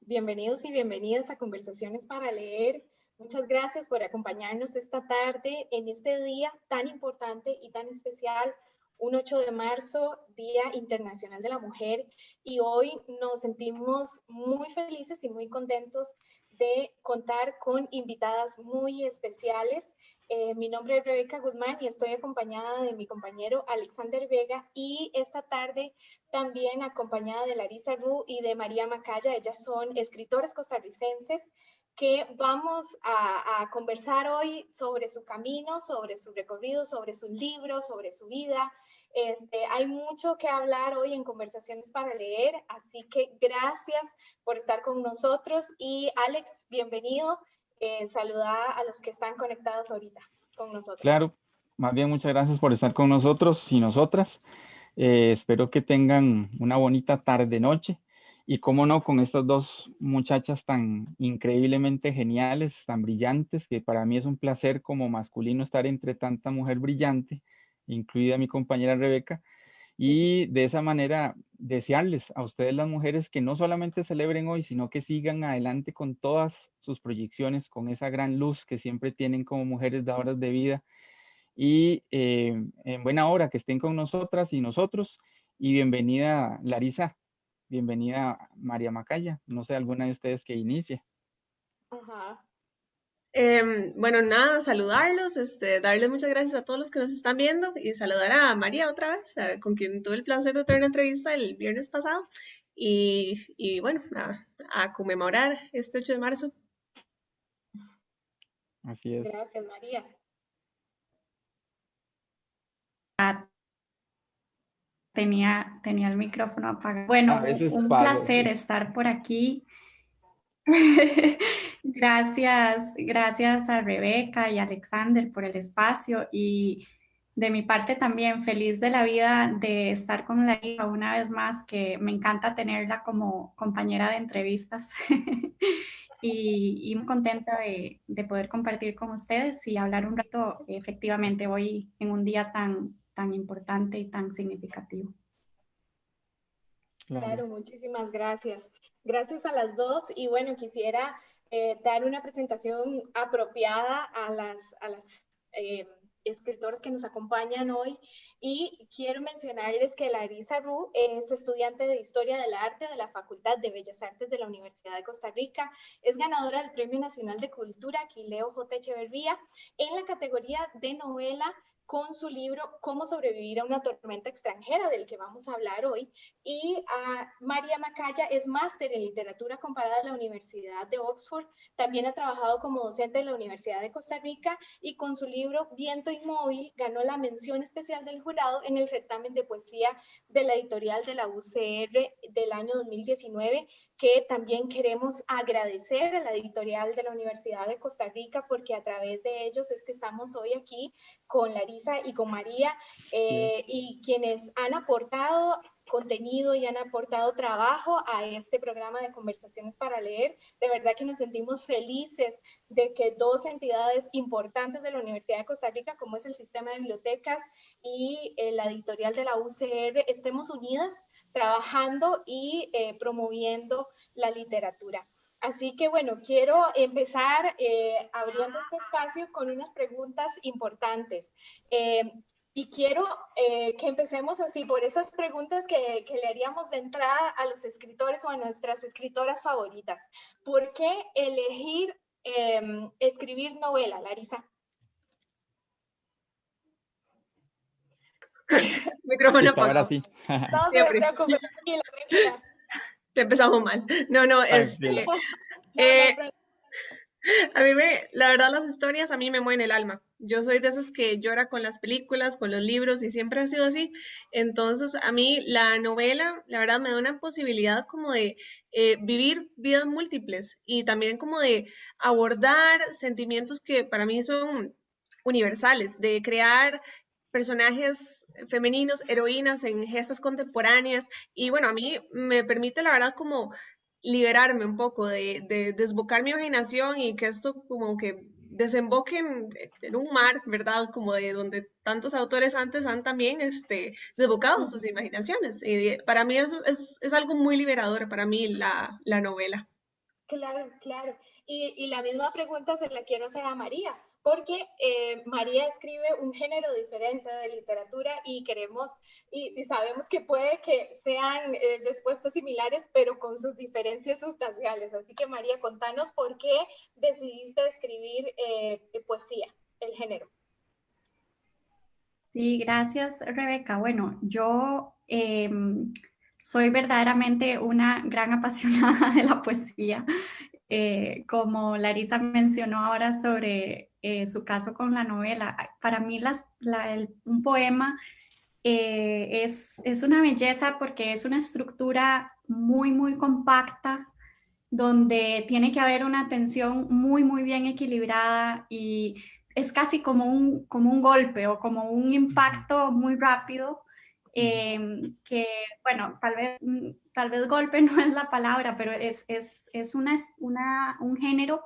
bienvenidos y bienvenidas a Conversaciones para Leer. Muchas gracias por acompañarnos esta tarde en este día tan importante y tan especial, un 8 de marzo, Día Internacional de la Mujer. Y hoy nos sentimos muy felices y muy contentos de contar con invitadas muy especiales. Eh, mi nombre es Rebeca Guzmán y estoy acompañada de mi compañero Alexander Vega y esta tarde también acompañada de Larisa Ru y de María Macaya. Ellas son escritoras costarricenses que vamos a, a, conversar hoy sobre su camino, sobre su recorrido, sobre sus libros, sobre su vida, este, hay mucho que hablar hoy en Conversaciones para Leer, así que gracias por estar con nosotros. Y Alex, bienvenido. Eh, saluda a los que están conectados ahorita con nosotros. Claro, más bien muchas gracias por estar con nosotros y nosotras. Eh, espero que tengan una bonita tarde-noche. Y cómo no, con estas dos muchachas tan increíblemente geniales, tan brillantes, que para mí es un placer como masculino estar entre tanta mujer brillante incluida mi compañera Rebeca, y de esa manera desearles a ustedes las mujeres que no solamente celebren hoy, sino que sigan adelante con todas sus proyecciones, con esa gran luz que siempre tienen como mujeres dadoras de vida. Y eh, en buena hora que estén con nosotras y nosotros. Y bienvenida Larisa, bienvenida María Macaya. No sé, alguna de ustedes que inicie. Ajá. Em, bueno, nada, saludarlos, este, darles muchas gracias a todos los que nos están viendo y saludar a María otra vez, con quien tuve el placer de tener una entrevista el viernes pasado. Y, bueno, a, conmemorar este 8 de marzo. Así es. Gracias, María. tenía, tenía el micrófono apagado. Bueno, un placer estar por aquí. gracias, gracias a Rebeca y Alexander por el espacio y de mi parte también feliz de la vida de estar con la hija una vez más, que me encanta tenerla como compañera de entrevistas y, muy contenta de, poder compartir con ustedes y hablar un rato efectivamente hoy en un día tan, tan importante y tan significativo. Claro, muchísimas gracias. Gracias a las dos y bueno, quisiera eh, dar una presentación apropiada a las, a las eh, escritoras que nos acompañan hoy y quiero mencionarles que Larisa Ru es estudiante de Historia del Arte de la Facultad de Bellas Artes de la Universidad de Costa Rica, es ganadora del Premio Nacional de Cultura Aquileo J. Echeverría en la categoría de novela con su libro Cómo sobrevivir a una tormenta extranjera, del que vamos a hablar hoy. Y María Macaya es máster en literatura comparada de la Universidad de Oxford. También ha trabajado como docente en la Universidad de Costa Rica y con su libro Viento Inmóvil ganó la mención especial del jurado en el certamen de poesía de la editorial de la UCR del año 2019 que también queremos agradecer a la editorial de la Universidad de Costa Rica porque a través de ellos es que estamos hoy aquí con Larisa y con María eh, y quienes han aportado contenido y han aportado trabajo a este programa de conversaciones para leer. De verdad que nos sentimos felices de que dos entidades importantes de la Universidad de Costa Rica, como es el sistema de bibliotecas y eh, la editorial de la UCR, estemos unidas trabajando y eh, promoviendo la literatura. Así que bueno, quiero empezar eh, abriendo este espacio con unas preguntas importantes. Eh, y quiero que empecemos así por esas preguntas que, que, le haríamos de entrada a los escritores o a nuestras escritoras favoritas. ¿Por qué elegir escribir novela, Larisa? Micrófono apagado. No Siempre. Te empezamos mal. No, no, es... Este, eh, a mí me, la verdad las historias a mí me mueven el alma. Yo soy de esas que llora con las películas, con los libros y siempre ha sido así. Entonces a mí la novela, la verdad me da una posibilidad como de eh, vivir vidas múltiples y también como de abordar sentimientos que para mí son universales, de crear personajes femeninos, heroínas en gestas contemporáneas y bueno, a mí me permite la verdad como liberarme un poco, de, desbocar mi imaginación y que esto como que desemboque en, un mar, ¿verdad? Como de donde tantos autores antes han también este, desbocado sus imaginaciones. Y para mí eso es, es algo muy liberador, para mí la, la novela. Claro, claro. Y, y, la misma pregunta se la quiero hacer a María porque eh, María escribe un género diferente de literatura y queremos y, sabemos que puede que sean eh, respuestas similares, pero con sus diferencias sustanciales. Así que María, contanos por qué decidiste escribir eh, poesía, el género. Sí, gracias Rebeca. Bueno, yo em, soy verdaderamente una gran apasionada de la poesía. como Larisa mencionó ahora sobre eh, su caso con la novela. Para mí las, un poema eh, es, es, una belleza porque es una estructura muy, muy compacta, donde tiene que haber una atención muy, muy bien equilibrada y es casi como un, como un golpe o como un impacto muy rápido. Em, que, bueno, tal vez, tal vez golpe no es la palabra, pero es, es, es una, una, un género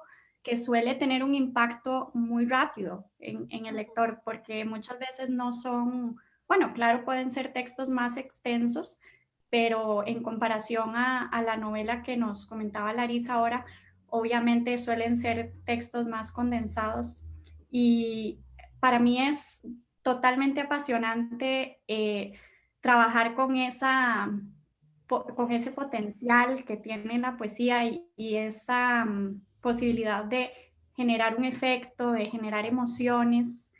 que suele tener un impacto muy rápido en, el lector, porque muchas veces no son, bueno, claro, pueden ser textos más extensos, pero en comparación a, la novela que nos comentaba Larisa ahora, obviamente suelen ser textos más condensados. Y para mí es totalmente apasionante eh, trabajar con, esa, con ese potencial que tiene la poesía y, y esa mm, posibilidad de generar un efecto, de generar emociones.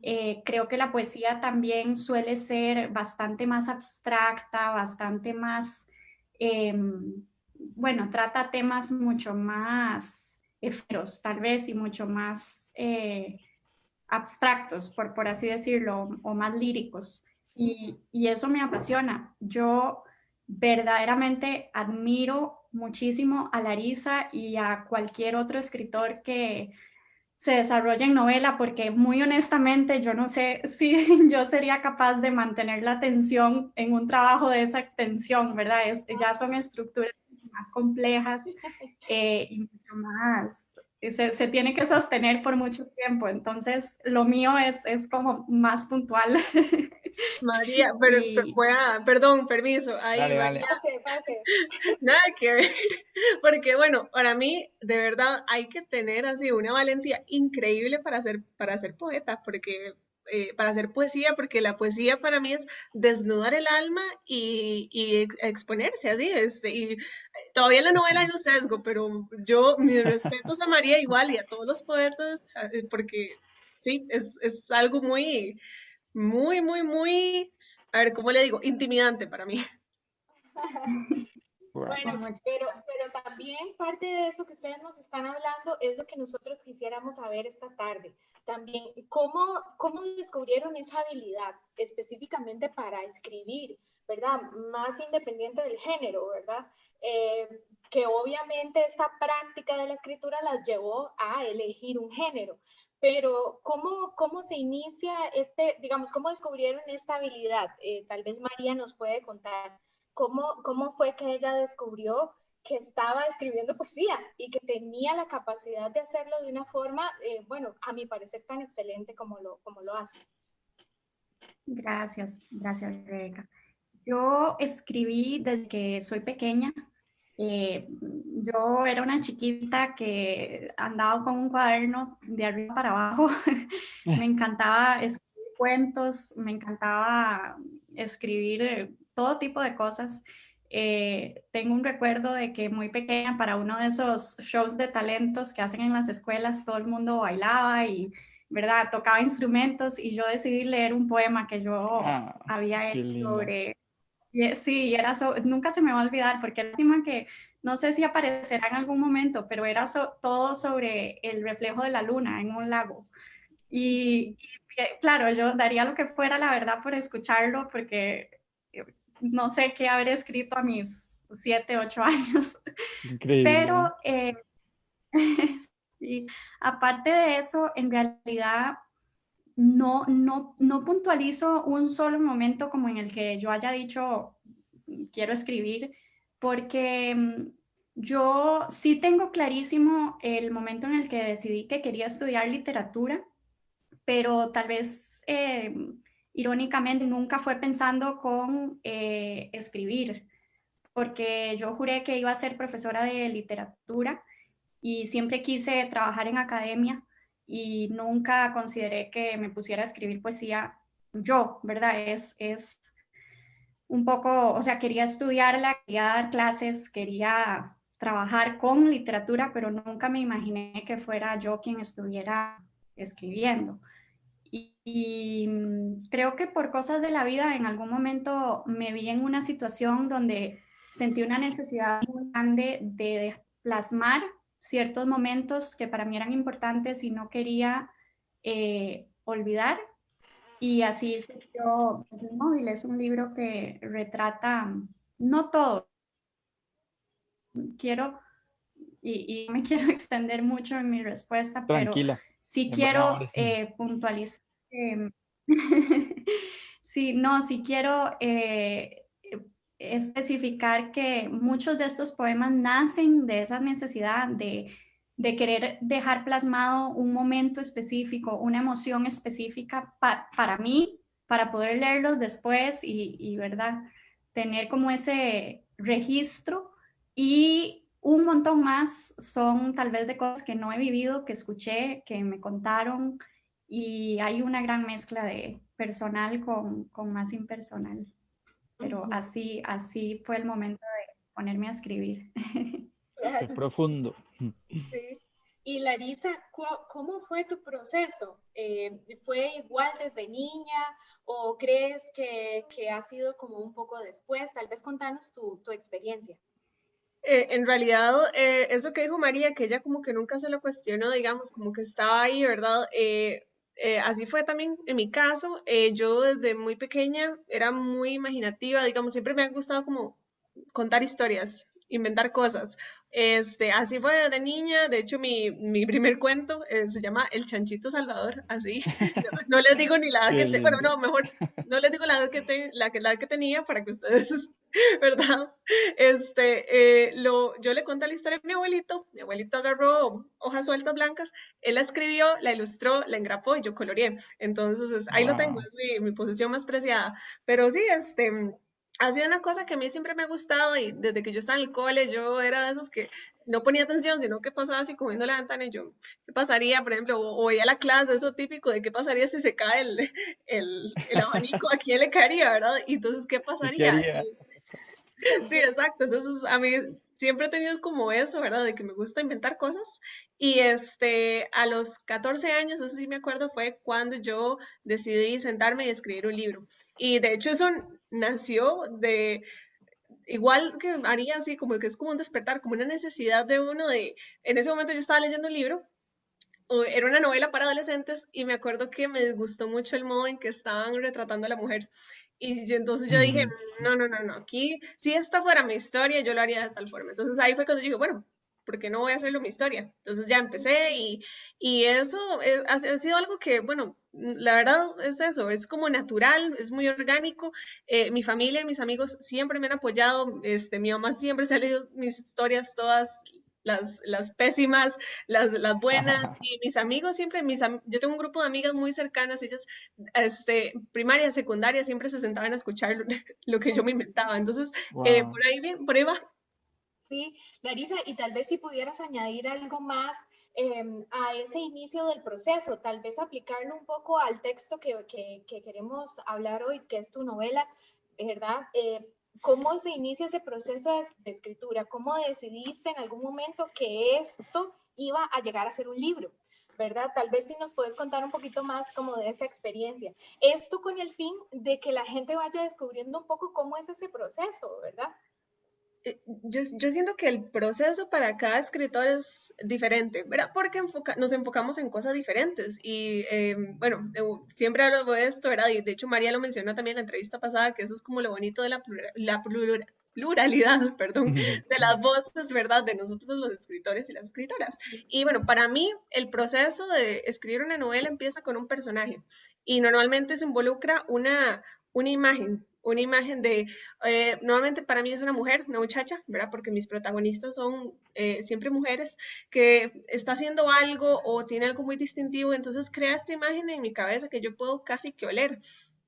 Eh, creo que la poesía también suele ser bastante más abstracta, bastante más, em, bueno, trata temas mucho más efímeros tal vez y mucho más eh, abstractos, por, por así decirlo, o más líricos. Y, y eso me apasiona. Yo verdaderamente admiro muchísimo a Larisa y a cualquier otro escritor que se desarrolle en novela, porque muy honestamente yo no sé si yo sería capaz de mantener la atención en un trabajo de esa extensión, ¿verdad? Es, ya son estructuras más complejas eh, y mucho más, se, se, tiene que sostener por mucho tiempo, entonces lo mío es, es como más puntual. María, pero, voy a, perdón, permiso, ahí María, nada que ver, porque bueno, para mí de verdad hay que tener así una valentía increíble para ser, para ser poeta, porque eh, para hacer poesía, porque la poesía para mí es desnudar el alma y, y exponerse así. Este, y todavía en la novela hay un sesgo, pero yo, mis respetos a María igual y a todos los poetas, eh, porque sí, es, es algo muy, muy, muy, muy, a ver, ¿cómo le digo? Intimidante para mí. Bueno, pero, pero también parte de eso que ustedes nos están hablando es lo que nosotros quisiéramos saber esta tarde. También, ¿cómo, cómo descubrieron esa habilidad específicamente para escribir, verdad? Más independiente del género, ¿verdad? Eh, que obviamente esta práctica de la escritura las llevó a elegir un género. Pero, ¿cómo, cómo se inicia este, digamos, cómo descubrieron esta habilidad? Eh, tal vez María nos puede contar cómo, cómo fue que ella descubrió que estaba escribiendo poesía y que tenía la capacidad de hacerlo de una forma, eh, bueno, a mi parecer tan excelente como lo, como lo hace. Gracias, gracias Rebeca. Yo escribí desde que soy pequeña. Eh, yo era una chiquita que andaba con un cuaderno de arriba para abajo. me encantaba escribir cuentos, me encantaba escribir todo tipo de cosas. Eh, tengo un recuerdo de que muy pequeña para uno de esos shows de talentos que hacen en las escuelas, todo el mundo bailaba y, ¿verdad? Tocaba instrumentos y yo decidí leer un poema que yo ah, había hecho sobre... Sí, era nunca se me va a olvidar porque lástima que no sé si aparecerá en algún momento, pero era todo sobre el reflejo de la luna en un lago. Y, y, claro, yo daría lo que fuera, la verdad, por escucharlo, porque no sé qué haber escrito a mis siete, ocho años. Increíble. Pero eh, aparte de eso, en realidad no, no, no puntualizo un solo momento como en el que yo haya dicho quiero escribir, porque mm, Yo sí tengo clarísimo el momento en el que decidí que quería estudiar literatura, pero tal vez eh, irónicamente nunca fue pensando con eh, escribir, porque yo juré que iba a ser profesora de literatura y siempre quise trabajar en academia y nunca consideré que me pusiera a escribir poesía yo, ¿verdad? Es, es un poco, o sea, quería estudiarla, quería dar clases, quería trabajar con literatura, pero nunca me imaginé que fuera yo quien estuviera escribiendo. Y, mm, creo que por cosas de la vida en algún momento me vi en una situación donde sentí una necesidad muy grande de plasmar ciertos momentos que para mí eran importantes y no quería eh, olvidar. Y así surgió El Móvil. Es un libro que retrata, no todo, quiero, y, y me quiero extender mucho en mi respuesta, Tranquila. pero sí quiero eh, puntualizar. sí, no, sí quiero eh, especificar que muchos de estos poemas nacen de esa necesidad de, de querer dejar plasmado un momento específico, una emoción específica para mí, para poder leerlos después y, y, ¿verdad? Tener como ese registro y un montón más son tal vez de cosas que no he vivido, que escuché, que me contaron y hay una gran mezcla de personal con, con más impersonal. Pero así, así fue el momento de ponerme a escribir. Qué profundo. Sí. Y Larisa, ¿cómo fue tu proceso? Eh, ¿Fue igual desde niña o crees que, que, ha sido como un poco después? Tal vez contanos tu, tu experiencia. Eh, en realidad, eh, eso que dijo María, que ella como que nunca se lo cuestionó, digamos, como que estaba ahí, ¿verdad? Eh, eh así fue también en mi caso. Eh, yo desde muy pequeña era muy imaginativa, digamos, siempre me ha gustado como contar historias, inventar cosas. Este, así fue de niña, de hecho mi, mi primer cuento eh, se llama El Chanchito Salvador, así. No, les digo ni la edad que tengo, bueno, no, mejor no les digo la edad que, te, la, la que tenía para que ustedes, ¿verdad? Este, eh, lo, yo le conté la historia a mi abuelito, mi abuelito agarró hojas sueltas blancas, él la escribió, la ilustró, la engrapó y yo coloreé. Entonces, ahí lo tengo, es mi, mi posición más preciada. Pero sí, este ha sido una cosa que a mí siempre me ha gustado y desde que yo estaba en el cole yo era de esos que no ponía atención, sino que pasaba así comiendo la ventana y yo, ¿qué pasaría? Por ejemplo, o, a la clase, eso típico de qué pasaría si se cae el, el, el abanico, ¿a quién le caería, verdad? Y entonces, ¿qué pasaría? Sí, exacto. Entonces, a mí siempre he tenido como eso, ¿verdad? De que me gusta inventar cosas. Y este, a los 14 años, eso sí me acuerdo, fue cuando yo decidí sentarme y escribir un libro. Y de hecho eso nació de, igual que haría así, como que es como un despertar, como una necesidad de uno de, en ese momento yo estaba leyendo un libro era una novela para adolescentes y me acuerdo que me gustó mucho el modo en que estaban retratando a la mujer. Y entonces yo dije, no, no, no, no, aquí, si esta fuera mi historia, yo lo haría de tal forma. Entonces ahí fue cuando dije, bueno, ¿por qué no voy a hacerlo mi historia? Entonces ya empecé y, y eso ha, sido algo que, bueno, la verdad es eso, es como natural, es muy orgánico. Eh, mi familia y mis amigos siempre me han apoyado, este, mi mamá siempre se ha leído mis historias todas las, las pésimas, las, las buenas, y mis amigos siempre, mis, yo tengo un grupo de amigas muy cercanas, ellas, este, primaria, secundaria, siempre se sentaban a escuchar lo, que yo me inventaba, entonces, eh, por ahí bien, por ahí va. Sí, Larisa, y tal vez si pudieras añadir algo más em, a ese inicio del proceso, tal vez aplicarlo un poco al texto que, que, que queremos hablar hoy, que es tu novela, ¿verdad? Eh, ¿Cómo se inicia ese proceso de, escritura? ¿Cómo decidiste en algún momento que esto iba a llegar a ser un libro? ¿verdad? Tal vez si nos puedes contar un poquito más como de esa experiencia. Esto con el fin de que la gente vaya descubriendo un poco cómo es ese proceso, ¿verdad? Eh, yo, yo, siento que el proceso para cada escritor es diferente, ¿verdad? Porque enfoca, nos enfocamos en cosas diferentes. Y eh, bueno, siempre hablo de esto, ¿verdad? Y de hecho María lo mencionó también en la entrevista pasada, que eso es como lo bonito de la, la pluralidad, perdón, de las voces, ¿verdad? De nosotros los escritores y las escritoras. Y bueno, para mí el proceso de escribir una novela empieza con un personaje y normalmente se involucra una, una imagen una imagen de, eh, nuevamente para mí es una mujer, una muchacha, ¿verdad? Porque mis protagonistas son eh, siempre mujeres, que está haciendo algo o tiene algo muy distintivo, entonces crea esta imagen en mi cabeza que yo puedo casi que oler.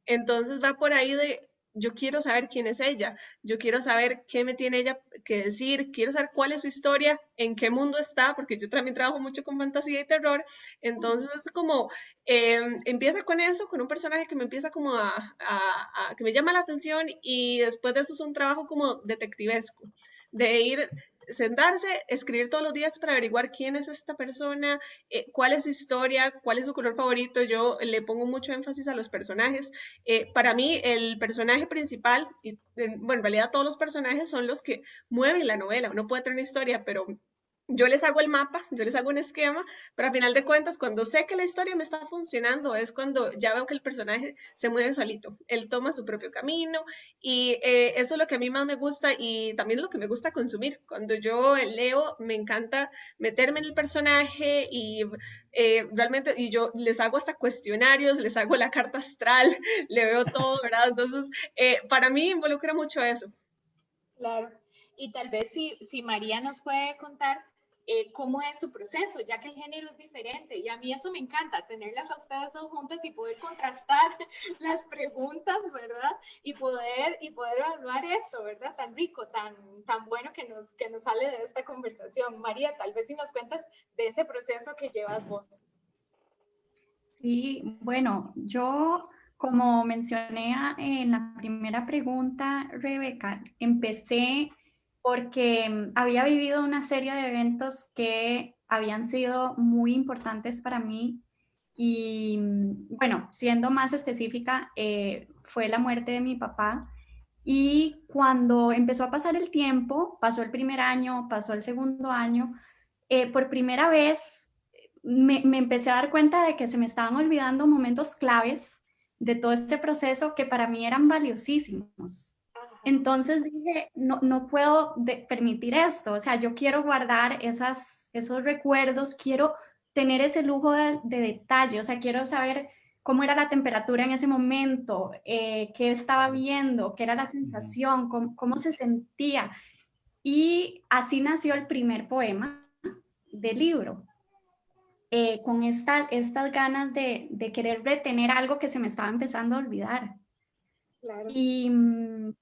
Entonces va por ahí de, yo quiero saber quién es ella, yo quiero saber qué me tiene ella que decir, quiero saber cuál es su historia, en qué mundo está, porque yo también trabajo mucho con fantasía y terror, entonces es como, em, empieza con eso, con un personaje que me empieza como a, que me llama la atención y después de eso es un trabajo como detectivesco, de ir sentarse, escribir todos los días para averiguar quién es esta persona, eh, cuál es su historia, cuál es su color favorito. Yo le pongo mucho énfasis a los personajes. Eh, para mí, el personaje principal, y bueno, en realidad todos los personajes son los que mueven la novela. Uno puede tener una historia, pero yo les hago el mapa, yo les hago un esquema, pero a final de cuentas, cuando sé que la historia me está funcionando, es cuando ya veo que el personaje se mueve solito, él toma su propio camino y eh, eso es lo que a mí más me gusta y también lo que me gusta consumir. Cuando yo leo, me encanta meterme en el personaje y eh, realmente, y yo les hago hasta cuestionarios, les hago la carta astral, le veo todo, ¿verdad? Entonces, eh, para mí involucra mucho eso. Claro. Y tal vez si, si María nos puede contar eh, cómo es su proceso, ya que el género es diferente. Y a mí eso me encanta, tenerlas a ustedes dos juntas y poder contrastar las preguntas, ¿verdad? Y poder, y poder evaluar esto, ¿verdad? Tan rico, tan, tan bueno que nos, que nos sale de esta conversación. María, tal vez si nos cuentas de ese proceso que llevas vos. Sí, bueno, yo como mencioné en la primera pregunta, Rebeca, empecé porque mm, había vivido una serie de eventos que habían sido muy importantes para mí y mm, bueno, siendo más específica, eh, fue la muerte de mi papá y cuando empezó a pasar el tiempo, pasó el primer año, pasó el segundo año, eh, por primera vez me, me empecé a dar cuenta de que se me estaban olvidando momentos claves de todo este proceso que para mí eran valiosísimos. Entonces dije, no, no puedo permitir esto, o sea, yo quiero guardar esas, esos recuerdos, quiero tener ese lujo de, detalle, o sea, quiero saber cómo era la temperatura en ese momento, eh, qué estaba viendo, qué era la sensación, cómo, se sentía. Y así nació el primer poema del libro, eh, con esta, estas ganas de, de, querer retener algo que se me estaba empezando a olvidar. Claro. Y mm,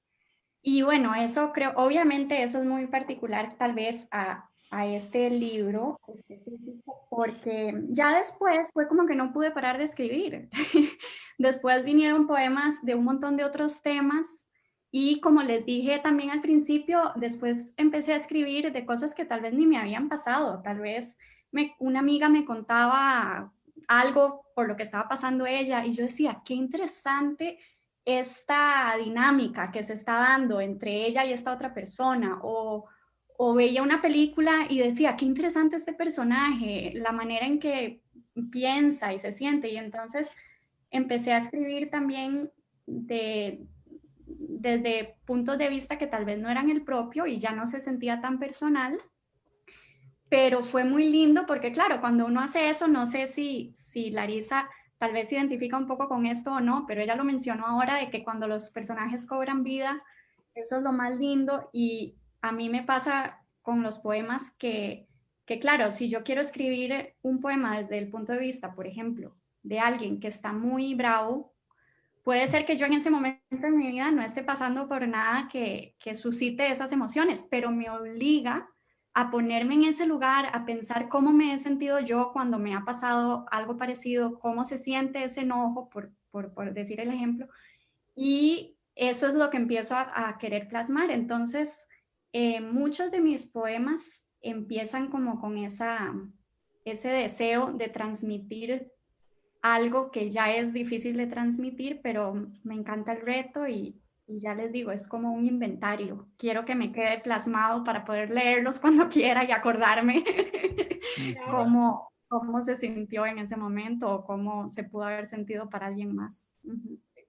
y bueno, eso creo, obviamente eso es muy particular tal vez a, a este libro específico, porque ya después fue como que no pude parar de escribir. después vinieron poemas de un montón de otros temas y como les dije también al principio, después empecé a escribir de cosas que tal vez ni me habían pasado, tal vez una amiga me contaba algo por lo que estaba pasando ella y yo decía, qué interesante esta dinámica que se está dando entre ella y esta otra persona o, veía una película y decía, qué interesante este personaje, la manera en que piensa y se siente y entonces empecé a escribir también de, desde puntos de vista que tal vez no eran el propio y ya no se sentía tan personal, pero fue muy lindo porque claro, cuando uno hace eso, no sé si, si Larisa tal vez se identifica un poco con esto o no, pero ella lo mencionó ahora de que cuando los personajes cobran vida, eso es lo más lindo y a mí me pasa con los poemas que, que claro, si yo quiero escribir un poema desde el punto de vista, por ejemplo, de alguien que está muy bravo, puede ser que yo en ese momento de mi vida no esté pasando por nada que, que suscite esas emociones, pero me obliga a ponerme en ese lugar, a pensar cómo me he sentido yo cuando me ha pasado algo parecido, cómo se siente ese enojo, por, por, decir el ejemplo, y eso es lo que empiezo a, querer plasmar. Entonces, eh, muchos de mis poemas empiezan como con esa, ese deseo de transmitir algo que ya es difícil de transmitir, pero me encanta el reto y, y ya les digo, es como un inventario. Quiero que me quede plasmado para poder leerlos cuando quiera y acordarme cómo, cómo se sintió en ese momento o cómo se pudo haber sentido para alguien más.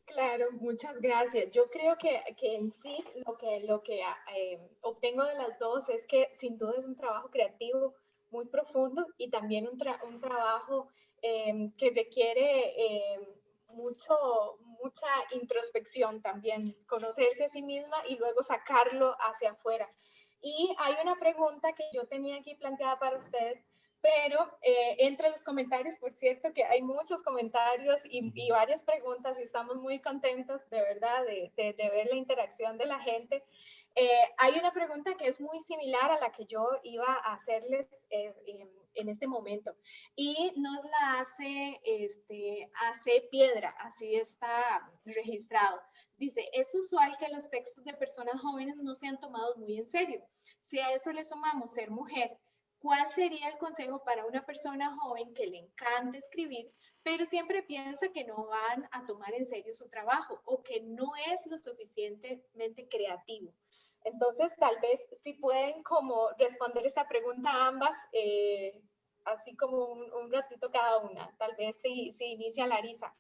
Claro, muchas gracias. Yo creo que, que en sí lo que, lo que eh, obtengo de las dos es que sin duda es un trabajo creativo muy profundo y también un, un trabajo eh, que requiere eh, mucho, mucha introspección también, conocerse a sí misma y luego sacarlo hacia afuera. Y hay una pregunta que yo tenía aquí planteada para ustedes, pero eh, entre los comentarios, por cierto, que hay muchos comentarios y, varias preguntas y estamos muy contentos de verdad de, de, ver la interacción de la gente. Eh, hay una pregunta que es muy similar a la que yo iba a hacerles eh, en este momento y nos la hace, este, hace piedra, así está registrado. Dice, es usual que los textos de personas jóvenes no sean tomados muy en serio. Si a eso le sumamos ser mujer, ¿Cuál sería el consejo para una persona joven que le encanta escribir, pero siempre piensa que no van a tomar en serio su trabajo o que no es lo suficientemente creativo? Entonces, tal vez si pueden como responder esta pregunta ambas, eh, así como un, ratito cada una. Tal vez si, si inicia Larisa.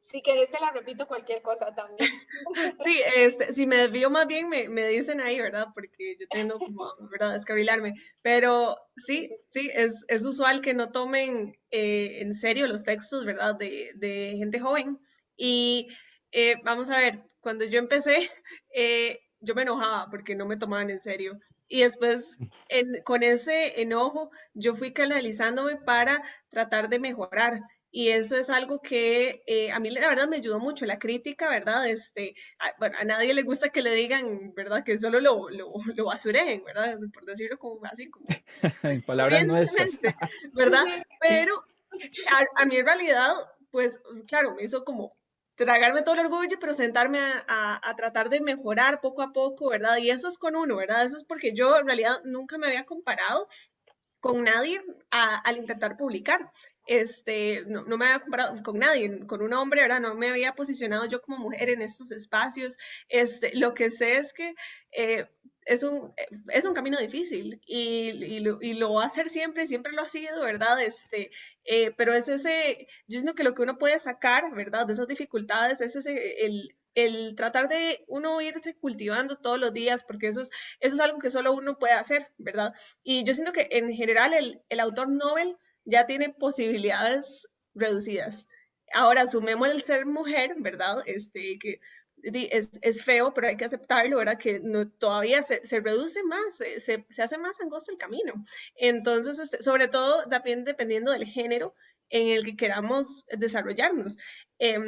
Si querés te la repito cualquier cosa también. Sí, este, si me desvío más bien me, me dicen ahí, ¿verdad? Porque yo tengo como, ¿verdad? Descabilarme. Pero sí, sí, es, es usual que no tomen eh, en serio los textos, ¿verdad? De, de gente joven. Y eh, vamos a ver, cuando yo empecé, eh, yo me enojaba porque no me tomaban en serio. Y después, en, con ese enojo, yo fui canalizándome para tratar de mejorar. Y eso es algo que eh, a mí la verdad me ayudó mucho, la crítica, ¿verdad? Este, a, bueno, a nadie le gusta que le digan, ¿verdad? Que solo lo, lo, lo basuren, ¿verdad? Por decirlo como así, como... En palabras nuestras. ¿Verdad? Pero a, a, mí en realidad, pues, claro, me hizo como tragarme todo el orgullo, pero sentarme a, a, a, tratar de mejorar poco a poco, ¿verdad? Y eso es con uno, ¿verdad? Eso es porque yo en realidad nunca me había comparado con nadie al intentar publicar. Este, no, me había comparado con nadie, con un hombre, ¿verdad? No me había posicionado yo como mujer en estos espacios. Este, lo que sé es que eh, es, un, es un camino difícil y, y, lo, y, lo, va a hacer siempre, siempre lo ha sido, ¿verdad? Este, eh, pero es ese, yo siento que lo que uno puede sacar, ¿verdad? De esas dificultades es ese, el, el tratar de uno irse cultivando todos los días, porque eso es, eso es algo que solo uno puede hacer, ¿verdad? Y yo siento que en general el, el autor Nobel ya tiene posibilidades reducidas. Ahora, sumemos el ser mujer, ¿verdad? Este, que es, es, feo, pero hay que aceptarlo, ¿verdad? Que no, todavía se, se reduce más, se, se, hace más angosto el camino. Entonces, este, sobre todo también dependiendo del género en el que queramos desarrollarnos. Eh,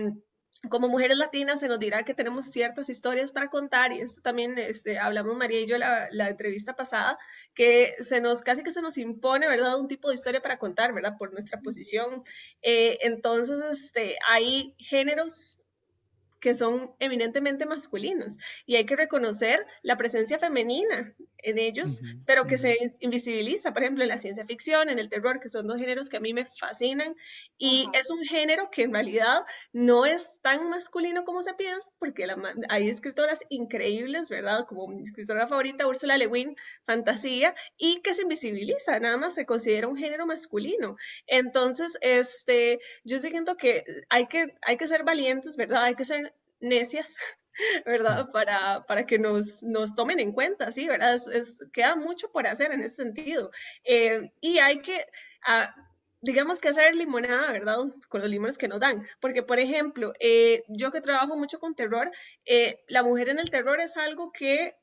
como mujeres latinas se nos dirá que tenemos ciertas historias para contar y esto también este, hablamos María y yo la, la entrevista pasada que se nos casi que se nos impone verdad un tipo de historia para contar verdad por nuestra posición. Eh, entonces este hay géneros que son eminentemente masculinos y hay que reconocer la presencia femenina en ellos, pero que se invisibiliza, por ejemplo, en la ciencia ficción, en el terror, que son dos géneros que a mí me fascinan y es un género que en realidad no es tan masculino como se piensa, porque hay escritoras increíbles, ¿verdad? Como mi escritora favorita, Ursula Le Guin, fantasía, y que se invisibiliza, nada más se considera un género masculino. Entonces, este, yo siento que hay que, hay que ser valientes, ¿verdad? Hay que ser necias, ¿verdad? Para, para que nos, nos tomen en cuenta, ¿sí? ¿Verdad? Es, queda mucho por hacer en ese sentido. Eh, y hay que, ah, digamos que hacer limonada, ¿verdad? Con los limones que nos dan. Porque, por ejemplo, eh, yo que trabajo mucho con terror, eh, la mujer en el terror es algo que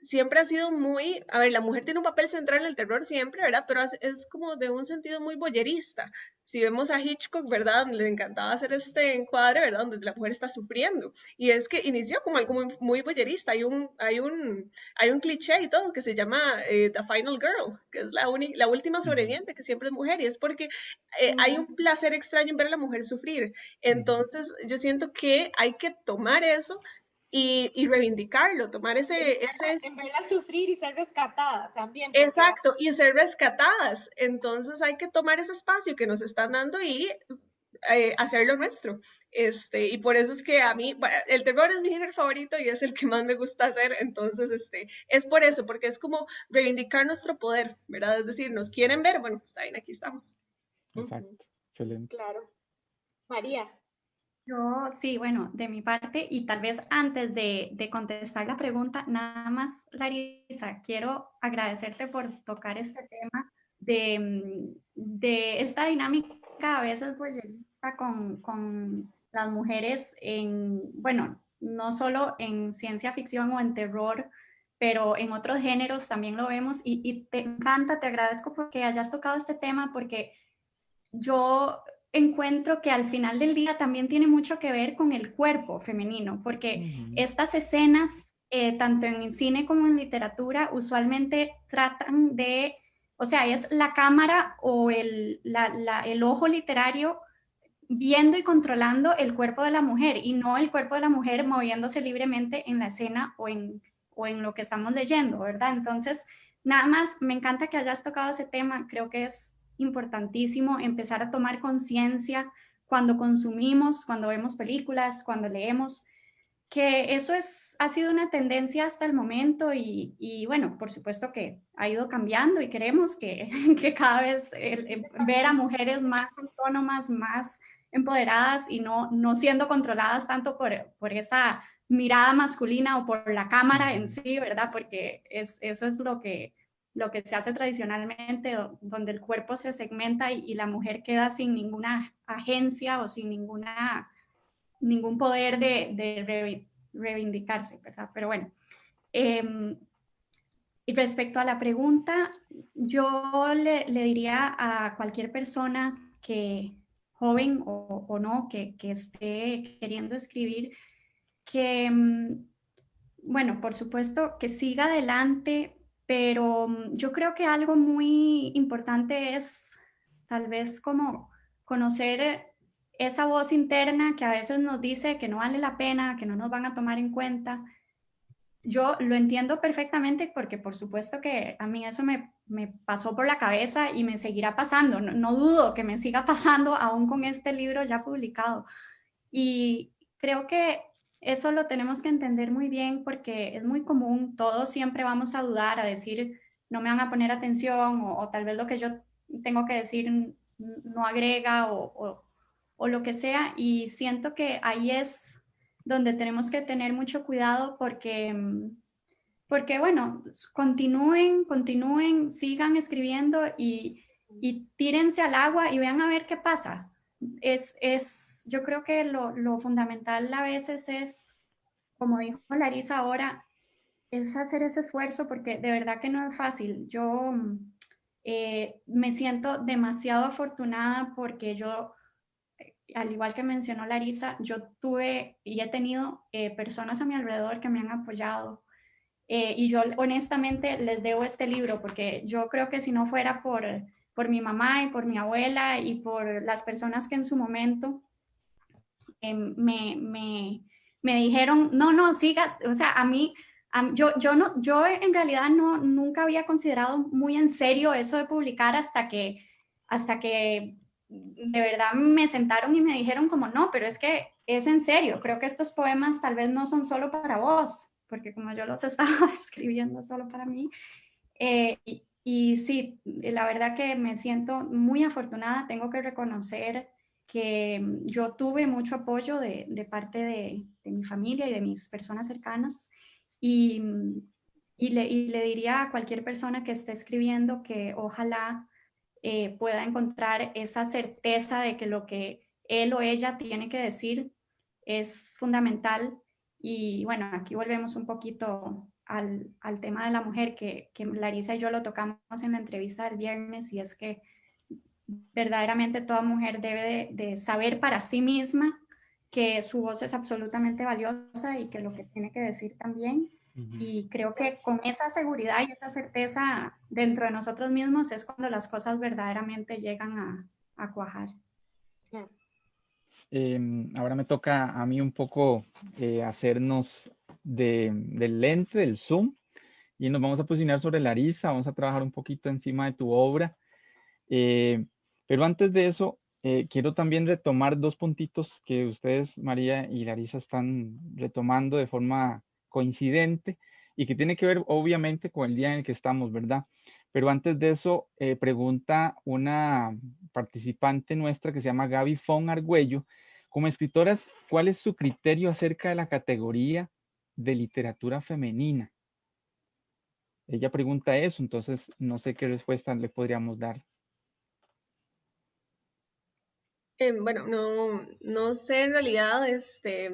siempre ha sido muy, a ver, la mujer tiene un papel central en el terror siempre, ¿verdad? Pero es, como de un sentido muy boyerista. Si vemos a Hitchcock, ¿verdad? Le encantaba hacer este encuadre, ¿verdad? Donde la mujer está sufriendo. Y es que inició como algo muy, muy boyerista. Hay un, hay, un, hay un cliché y todo que se llama eh, The Final Girl, que es la, la última sobreviviente, que siempre es mujer. Y es porque eh, hay un placer extraño en ver a la mujer sufrir. Entonces, yo siento que hay que tomar eso y, y, reivindicarlo, tomar ese... ese... En verla sufrir y ser rescatada también. Exacto, y ser rescatadas. Entonces hay que tomar ese espacio que nos están dando y eh, hacerlo nuestro. Este, y por eso es que a mí, el terror es mi género favorito y es el que más me gusta hacer. Entonces, este, es por eso, porque es como reivindicar nuestro poder, ¿verdad? Es decir, nos quieren ver, bueno, está bien, aquí estamos. Exacto, excelente. Claro. María. Yo sí, bueno, de mi parte, y tal vez antes de, de, contestar la pregunta, nada más, Larisa, quiero agradecerte por tocar este tema de, de esta dinámica a veces boyerista con, con las mujeres en, bueno, no solo en ciencia ficción o en terror, pero en otros géneros también lo vemos y, y te encanta, te agradezco porque hayas tocado este tema porque yo encuentro que al final del día también tiene mucho que ver con el cuerpo femenino, porque estas escenas, eh, tanto en cine como en literatura, usualmente tratan de, o sea, es la cámara o el, el ojo literario viendo y controlando el cuerpo de la mujer y no el cuerpo de la mujer moviéndose libremente en la escena o en, o en lo que estamos leyendo, ¿verdad? Entonces, nada más, me encanta que hayas tocado ese tema, creo que es importantísimo empezar a tomar conciencia cuando consumimos, cuando vemos películas, cuando leemos, que eso es, ha sido una tendencia hasta el momento y, bueno, por supuesto que ha ido cambiando y queremos que, que cada vez ver a mujeres más autónomas, más empoderadas y no, no siendo controladas tanto por, por esa mirada masculina o por la cámara en sí, ¿verdad? Porque es, eso es lo que, lo que se hace tradicionalmente, donde el cuerpo se segmenta y, la mujer queda sin ninguna agencia o sin ninguna, ningún poder de, reivindicarse. Pero bueno, em, y respecto a la pregunta, yo le, diría a cualquier persona que, joven o, no, que, que, esté queriendo escribir, que, em, bueno, por supuesto, que siga adelante pero mm, yo creo que algo muy importante es tal vez como conocer esa voz interna que a veces nos dice que no vale la pena, que no nos van a tomar en cuenta. Yo lo entiendo perfectamente porque por supuesto que a mí eso me, pasó por la cabeza y me seguirá pasando. no, dudo que me siga pasando aún con este libro ya publicado. Y creo que eso lo tenemos que entender muy bien porque es muy común, todos siempre vamos a dudar, a decir, no me van a poner atención o, tal vez lo que yo tengo que decir no agrega o, o, lo que sea. Y siento que ahí es donde tenemos que tener mucho cuidado porque, porque bueno, continúen, continúen, sigan escribiendo y, y tírense al agua y vean a ver qué pasa es, es, yo creo que lo, lo, fundamental a veces es, como dijo Larisa ahora, es hacer ese esfuerzo porque de verdad que no es fácil. Yo eh, me siento demasiado afortunada porque yo, al igual que mencionó Larisa, yo tuve y he tenido eh, personas a mi alrededor que me han apoyado. Eh, y yo honestamente les debo este libro porque yo creo que si no fuera por por mi mamá y por mi abuela y por las personas que en su momento em, me, me, me, dijeron, no, no, sigas, o sea, a mí, yo, yo, no, yo en realidad no, nunca había considerado muy en serio eso de publicar hasta que, hasta que de verdad me sentaron y me dijeron como, no, pero es que es en serio, creo que estos poemas tal vez no son solo para vos, porque como yo los estaba escribiendo solo para mí, eh, y sí, la verdad que me siento muy afortunada, tengo que reconocer que mm, yo tuve mucho apoyo de, parte de, de, mi familia y de mis personas cercanas. Y, mm, y, le, y, le, diría a cualquier persona que esté escribiendo que ojalá eh, pueda encontrar esa certeza de que lo que él o ella tiene que decir es fundamental. Y bueno, aquí volvemos un poquito al, al, tema de la mujer, que, que Larisa y yo lo tocamos en la entrevista del viernes, y es que verdaderamente toda mujer debe de, saber para sí misma que su voz es absolutamente valiosa y que lo que tiene que decir también. Y creo que con esa seguridad y esa certeza dentro de nosotros mismos es cuando las cosas verdaderamente llegan a, a cuajar. Em, ahora me toca a mí un poco eh, hacernos del lente, del zoom, y nos vamos a posicionar sobre Larisa, vamos a trabajar un poquito encima de tu obra. Eh, pero antes de eso, eh, quiero también retomar dos puntitos que ustedes, María y Larisa, están retomando de forma coincidente y que tiene que ver obviamente con el día en el que estamos, ¿verdad? Pero antes de eso, eh, pregunta una participante nuestra que se llama Gaby Fon Argüello, como escritora, ¿cuál es su criterio acerca de la categoría de literatura femenina? Ella pregunta eso, entonces no sé qué respuesta le podríamos dar. Em, bueno, no, no sé en realidad, este,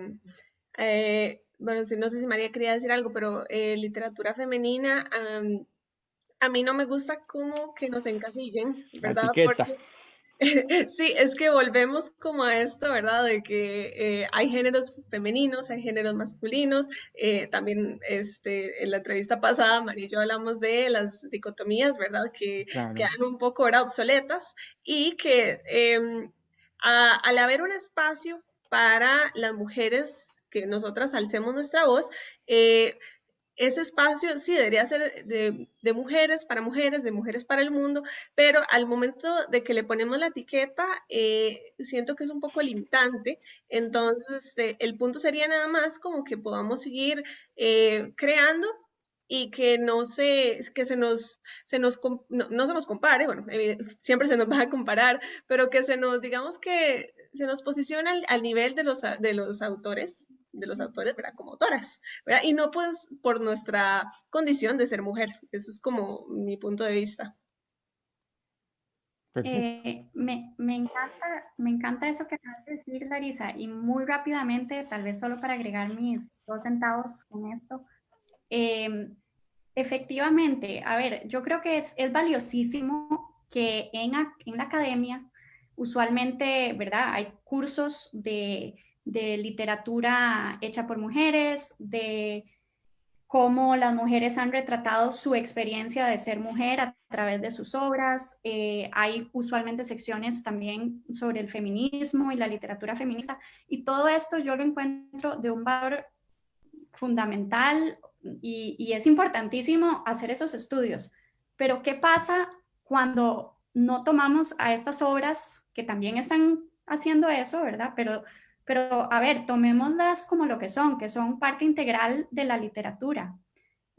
eh, bueno, no sé si María quería decir algo, pero eh, literatura femenina, a mí no me gusta como que nos encasillen, ¿verdad? Porque sí, es que volvemos como a esto, ¿verdad? De que eh, hay géneros femeninos, hay géneros masculinos. también este, en la entrevista pasada, María y yo hablamos de las dicotomías, ¿verdad? Que quedan un poco ahora obsoletas y que em, al haber un espacio para las mujeres, que nosotras alcemos nuestra voz, eh, ese espacio sí debería ser de, mujeres para mujeres, de mujeres para el mundo, pero al momento de que le ponemos la etiqueta, eh, siento que es un poco limitante. Entonces, este, el punto sería nada más como que podamos seguir eh, creando y que no se, que se nos, se nos no, se nos compare, bueno, siempre se nos va a comparar, pero que se nos, digamos que se nos posiciona al, nivel de los, de los autores, de los autores, ¿verdad? Como autoras, ¿verdad? Y no pues por nuestra condición de ser mujer. Eso es como mi punto de vista. Eh, me, me, encanta, me encanta eso que acabas de decir, Larisa, y muy rápidamente, tal vez solo para agregar mis dos centavos con esto, Em, efectivamente, a ver, yo creo que es, es valiosísimo que en, en, la academia, usualmente, ¿verdad? Hay cursos de, de literatura hecha por mujeres, de cómo las mujeres han retratado su experiencia de ser mujer a través de sus obras. Eh, hay usualmente secciones también sobre el feminismo y la literatura feminista. Y todo esto yo lo encuentro de un valor fundamental y, es importantísimo hacer esos estudios. Pero ¿qué pasa cuando no tomamos a estas obras que también están haciendo eso, ¿verdad? Pero, pero a ver, tomémoslas como lo que son, que son parte integral de la literatura.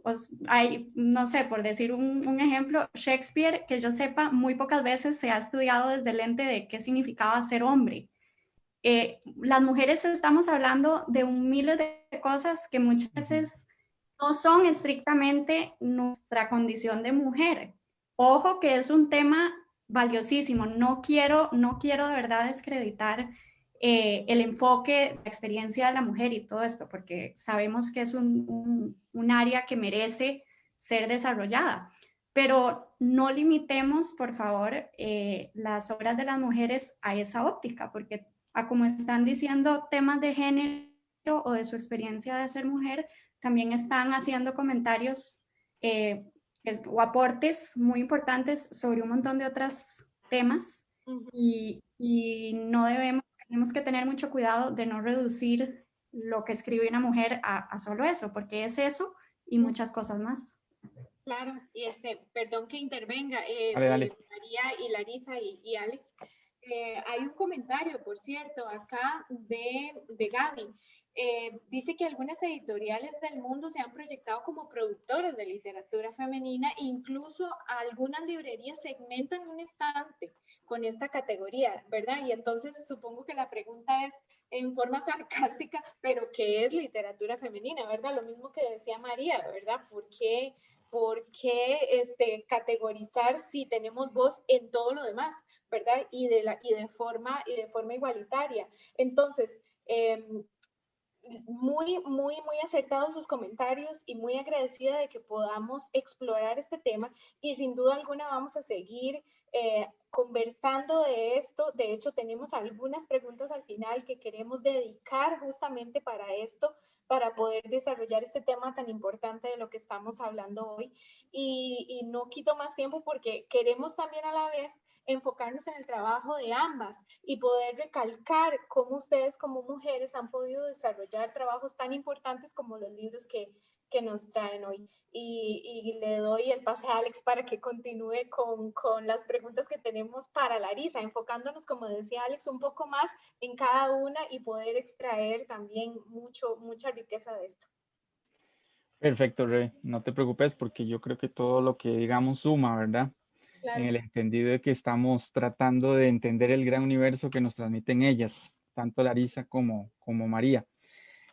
Pues hay, no sé, por decir un, ejemplo, Shakespeare, que yo sepa, muy pocas veces se ha estudiado desde el lente de qué significaba ser hombre. Eh, las mujeres estamos hablando de un miles de cosas que muchas veces no son estrictamente nuestra condición de mujer. Ojo que es un tema valiosísimo. No quiero, no quiero de verdad descreditar eh, el enfoque, la experiencia de la mujer y todo esto, porque sabemos que es un, área que merece ser desarrollada. Pero no limitemos, por favor, eh, las obras de las mujeres a esa óptica, porque a como están diciendo temas de género o de su experiencia de ser mujer, también están haciendo comentarios eh, o aportes muy importantes sobre un montón de otros temas y, no debemos, tenemos que tener mucho cuidado de no reducir lo que escribe una mujer a, solo eso, porque es eso y muchas cosas más. Claro, y este, perdón que intervenga, eh, eh, María y Larisa y, Alex. hay un comentario, por cierto, acá de, de Gaby. Eh, dice que algunas editoriales del mundo se han proyectado como productores de literatura femenina, incluso algunas librerías segmentan un estante con esta categoría, ¿verdad? Y entonces supongo que la pregunta es en forma sarcástica, pero ¿qué es literatura femenina, verdad? Lo mismo que decía María, ¿verdad? ¿Por qué, por qué este, categorizar si tenemos voz en todo lo demás, ¿verdad? Y de, la, y de, forma, y de forma igualitaria. Entonces, eh, muy, muy, muy acertados sus comentarios y muy agradecida de que podamos explorar este tema y sin duda alguna vamos a seguir eh, conversando de esto. De hecho, tenemos algunas preguntas al final que queremos dedicar justamente para esto, para poder desarrollar este tema tan importante de lo que estamos hablando hoy. Y, y no quito más tiempo porque queremos también a la vez enfocarnos en el trabajo de ambas y poder recalcar cómo ustedes como mujeres han podido desarrollar trabajos tan importantes como los libros que, que nos traen hoy. Y, y, le doy el pase a Alex para que continúe con, con, las preguntas que tenemos para Larisa, enfocándonos, como decía Alex, un poco más en cada una y poder extraer también mucho, mucha riqueza de esto. Perfecto, Rey. No te preocupes porque yo creo que todo lo que digamos suma, ¿verdad? en el entendido de que estamos tratando de entender el gran universo que nos transmiten ellas, tanto Larisa como, como María.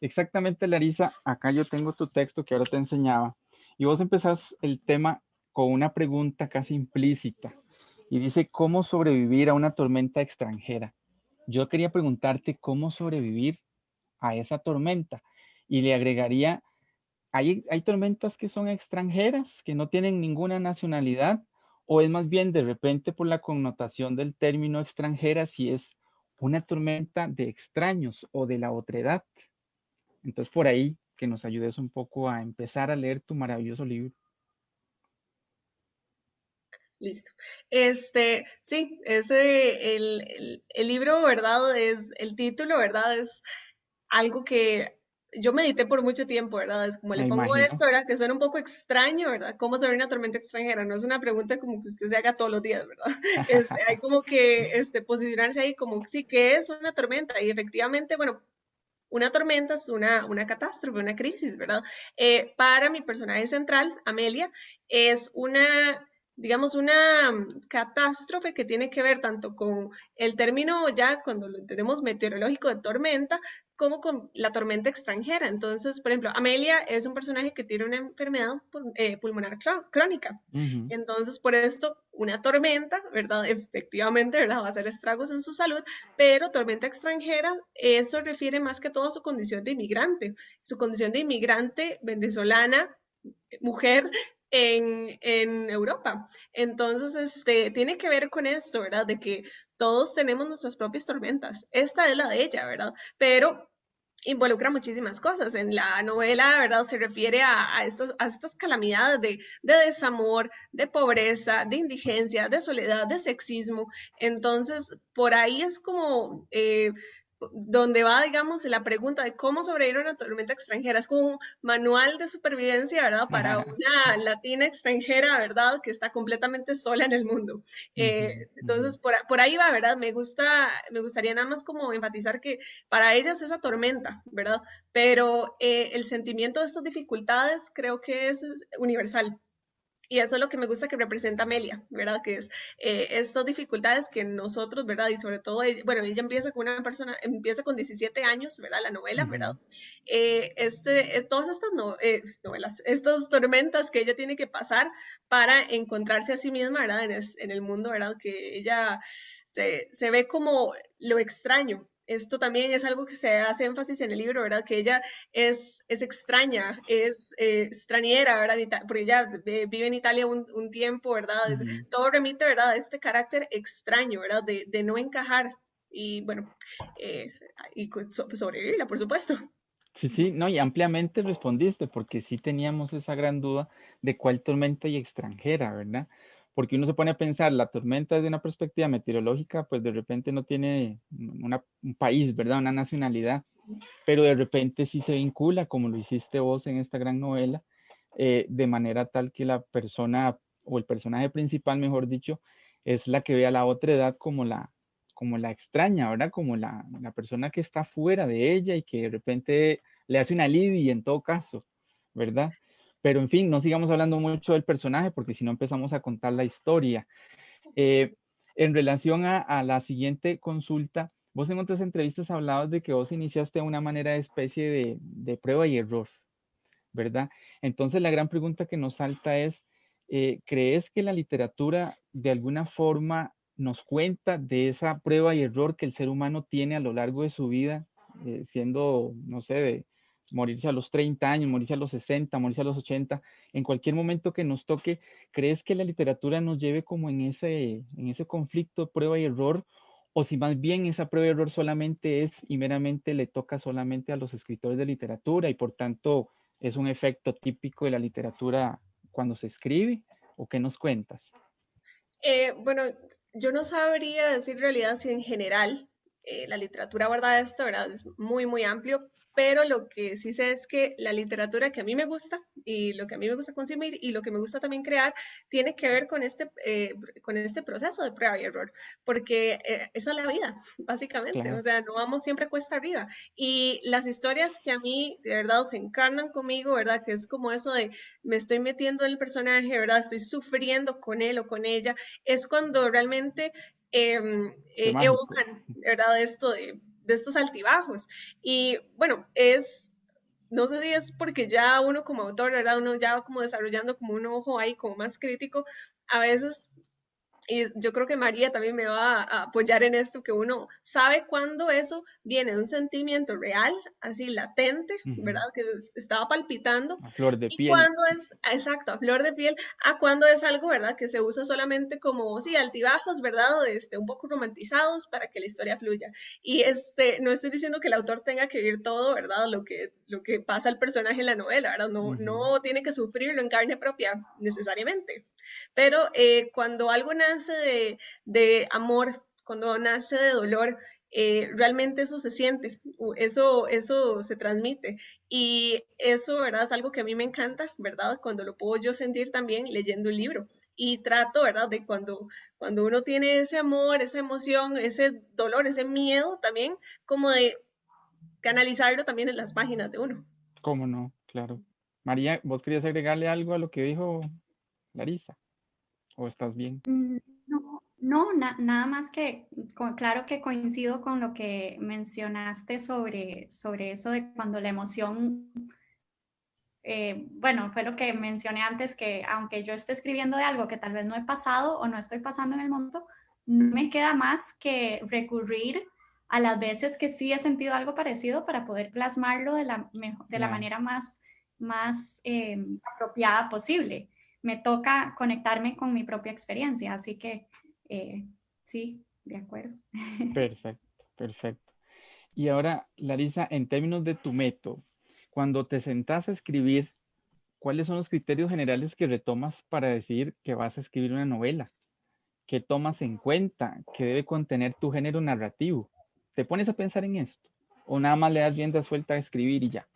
Exactamente, Larisa, acá yo tengo tu texto que ahora te enseñaba, y vos empezás el tema con una pregunta casi implícita, y dice, ¿cómo sobrevivir a una tormenta extranjera? yo quería preguntarte cómo sobrevivir a esa tormenta y le agregaría, hay, hay tormentas que son extranjeras, que no tienen ninguna nacionalidad, o es más bien de repente por la connotación del término extranjera si es una tormenta de extraños o de la otredad. Entonces por ahí que nos ayudes un poco a empezar a leer tu maravilloso libro. Listo. Este, sí, ese, el, el, libro, ¿verdad? Es, el título, ¿verdad? Es algo que yo medité por mucho tiempo, ¿verdad? Es como le pongo esto, ¿verdad? Que suena un poco extraño, ¿verdad? ¿Cómo sobre una tormenta extranjera? No es una pregunta como que usted se haga todos los días, ¿verdad? hay como que este, posicionarse ahí como, sí, ¿qué es una tormenta? Y efectivamente, bueno, una tormenta es una, una catástrofe, una crisis, ¿verdad? Eh, para mi personaje central, Amelia, es una digamos, una mm, catástrofe que tiene que ver tanto con el término ya cuando lo entendemos meteorológico de tormenta, como con la tormenta extranjera. Entonces, por ejemplo, Amelia es un personaje que tiene una enfermedad eh, pulmonar crónica. Entonces, por esto, una tormenta, ¿verdad? Efectivamente, ¿verdad? Va a hacer estragos en su salud, pero tormenta extranjera, eso refiere más que todo a su condición de inmigrante, su condición de inmigrante venezolana, mujer en, Europa. Entonces, este, tiene que ver con esto, ¿verdad? De que todos tenemos nuestras propias tormentas. Esta es la de ella, ¿verdad? Pero involucra muchísimas cosas. En la novela, ¿verdad? Se refiere a, estas, a estas calamidades de, desamor, de pobreza, de indigencia, de soledad, de sexismo. Entonces, por ahí es como... Eh, donde va, digamos, la pregunta de cómo sobrevivir a una tormenta extranjera. Es como un manual de supervivencia, ¿verdad? Para una latina extranjera, ¿verdad? Que está completamente sola en el mundo. Eh, entonces, por, por, ahí va, ¿verdad? Me gusta, me gustaría nada más como enfatizar que para ellas es esa tormenta, ¿verdad? Pero eh, el sentimiento de estas dificultades creo que es universal. Y eso es lo que me gusta que representa Amelia, ¿verdad? Que es eh, estas dificultades que nosotros, ¿verdad? Y sobre todo, bueno, ella empieza con una persona, empieza con 17 años, ¿verdad? La novela, ¿verdad? Eh, este, eh, todas estas novelas, estas tormentas que ella tiene que pasar para encontrarse a sí misma, ¿verdad? En, en el mundo, ¿verdad? Que ella se, se ve como lo extraño, esto también es algo que se hace énfasis en el libro, ¿verdad? Que ella es, es extraña, es eh, extranjera, ¿verdad? Porque ella vive en Italia un, tiempo, ¿verdad? Todo remite, ¿verdad? A este carácter extraño, ¿verdad? De, de no encajar. Y bueno, eh, y sobrevivirla, por supuesto. Sí, sí, no, y ampliamente respondiste, porque sí teníamos esa gran duda de cuál tormenta y extranjera, ¿verdad? Porque uno se pone a pensar, la tormenta desde una perspectiva meteorológica, pues de repente no tiene un país, ¿verdad? Una nacionalidad, pero de repente sí se vincula, como lo hiciste vos en esta gran novela, eh, de manera tal que la persona o el personaje principal, mejor dicho, es la que ve a la otra edad como la, como la extraña, ¿verdad? Como la, la persona que está fuera de ella y que de repente le hace una alivio en todo caso, ¿verdad? Pero en fin, no sigamos hablando mucho del personaje porque si no empezamos a contar la historia. Eh, en relación a, la siguiente consulta, vos en otras entrevistas hablabas de que vos iniciaste una manera de especie de, prueba y error, ¿verdad? Entonces la gran pregunta que nos salta es, eh, ¿crees que la literatura de alguna forma nos cuenta de esa prueba y error que el ser humano tiene a lo largo de su vida, eh, siendo, no sé, de, morirse a los 30 años, morirse a los 60, morirse a los 80, en cualquier momento que nos toque, ¿crees que la literatura nos lleve como en ese, en ese conflicto prueba y error? O si más bien esa prueba y error solamente es y meramente le toca solamente a los escritores de literatura y por tanto es un efecto típico de la literatura cuando se escribe? ¿O qué nos cuentas? Eh, bueno, yo no sabría decir realidad si en general eh, la literatura aborda esto, ¿verdad? Es muy, muy amplio, pero lo que sí sé es que la literatura que a mí me gusta y lo que a mí me gusta consumir y lo que me gusta también crear tiene que ver con este, eh, con este proceso de prueba y error, porque eh, esa es la vida, básicamente, o sea, no vamos siempre cuesta arriba. Y las historias que a mí de verdad se encarnan conmigo, ¿verdad? Que es como eso de me estoy metiendo en el personaje, ¿verdad? Estoy sufriendo con él o con ella, es cuando realmente em, eh, evocan, ¿verdad? Esto de de estos altibajos. Y bueno, es, no sé si es porque ya uno como autor, ¿verdad? Uno ya va como desarrollando como un ojo ahí como más crítico, a veces y yo creo que María también me va a, apoyar en esto, que uno sabe cuándo eso viene de un sentimiento real, así latente, ¿verdad? Que estaba palpitando. A flor de piel. Y cuando es, exacto, a flor de piel, a cuando es algo, ¿verdad? Que se usa solamente como, sí, altibajos, ¿verdad? Este, un poco romantizados para que la historia fluya. Y este, no estoy diciendo que el autor tenga que vivir todo, ¿verdad? Lo que, lo que pasa al personaje en la novela, ¿verdad? No, no tiene que sufrirlo en carne propia necesariamente. Pero eh, cuando algo nace de, amor, cuando nace de dolor, eh, realmente eso se siente, eso, eso se transmite. Y eso, ¿verdad? Es algo que a mí me encanta, ¿verdad? Cuando lo puedo yo sentir también leyendo un libro. Y trato, ¿verdad? De cuando, cuando uno tiene ese amor, esa emoción, ese dolor, ese miedo también, como de canalizarlo también en las páginas de uno. ¿Cómo no? Claro. María, ¿vos querías agregarle algo a lo que dijo Larisa? ¿O estás bien? Mm, no, no nada más que, claro que coincido con lo que mencionaste sobre, sobre eso de cuando la emoción, eh, bueno, fue lo que mencioné antes, que aunque yo esté escribiendo de algo que tal vez no he pasado o no estoy pasando en el mundo, no me queda más que recurrir a las veces que sí he sentido algo parecido para poder plasmarlo de la, de la manera más, más eh, apropiada posible me toca conectarme con mi propia experiencia, así que eh, sí, de acuerdo. Perfecto, perfecto. Y ahora, Larisa, en términos de tu método, cuando te sentás a escribir, ¿cuáles son los criterios generales que retomas para decidir que vas a escribir una novela? ¿Qué tomas en cuenta? ¿Qué debe contener tu género narrativo? ¿Te pones a pensar en esto? ¿O nada más le das rienda suelta a escribir y ya?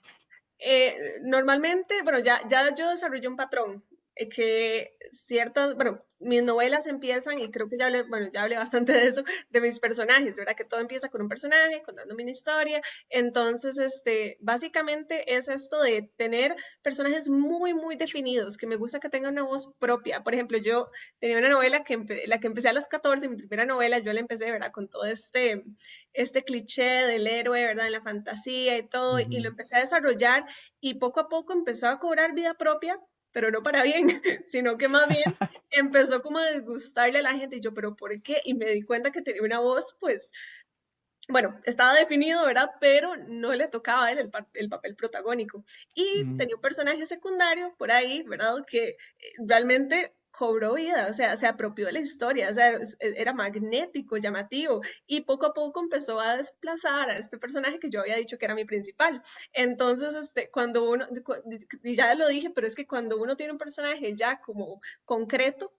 Eh, normalmente, bueno, ya, ya yo desarrollé un patrón. Eh, que ciertas, bueno, mis novelas empiezan, y creo que ya hablé, bueno, ya hablé bastante de eso, de mis personajes, ¿verdad? Que todo empieza con un personaje, contándome una historia. Entonces, este, básicamente es esto de tener personajes muy, muy definidos, que me gusta que tengan una voz propia. Por ejemplo, yo tenía una novela que la que empecé a los 14, mi primera novela, yo la empecé, ¿verdad? Con todo este, este cliché del héroe, ¿verdad? En la fantasía y todo, y lo empecé a desarrollar y poco a poco empezó a cobrar vida propia pero no para bien, sino que más bien empezó como a disgustarle a la gente y yo, pero ¿por qué? Y me di cuenta que tenía una voz, pues, bueno, estaba definido, ¿verdad? Pero no le tocaba a él el, papel protagónico. Y tenía un personaje secundario por ahí, ¿verdad? Que eh, realmente cobró vida, o sea, se apropió de la historia, o sea, e, era magnético, llamativo, y poco a poco empezó a desplazar a este personaje que yo había dicho que era mi principal. Entonces, este, cuando uno, y ya lo dije, pero es que cuando uno tiene un personaje ya como concreto,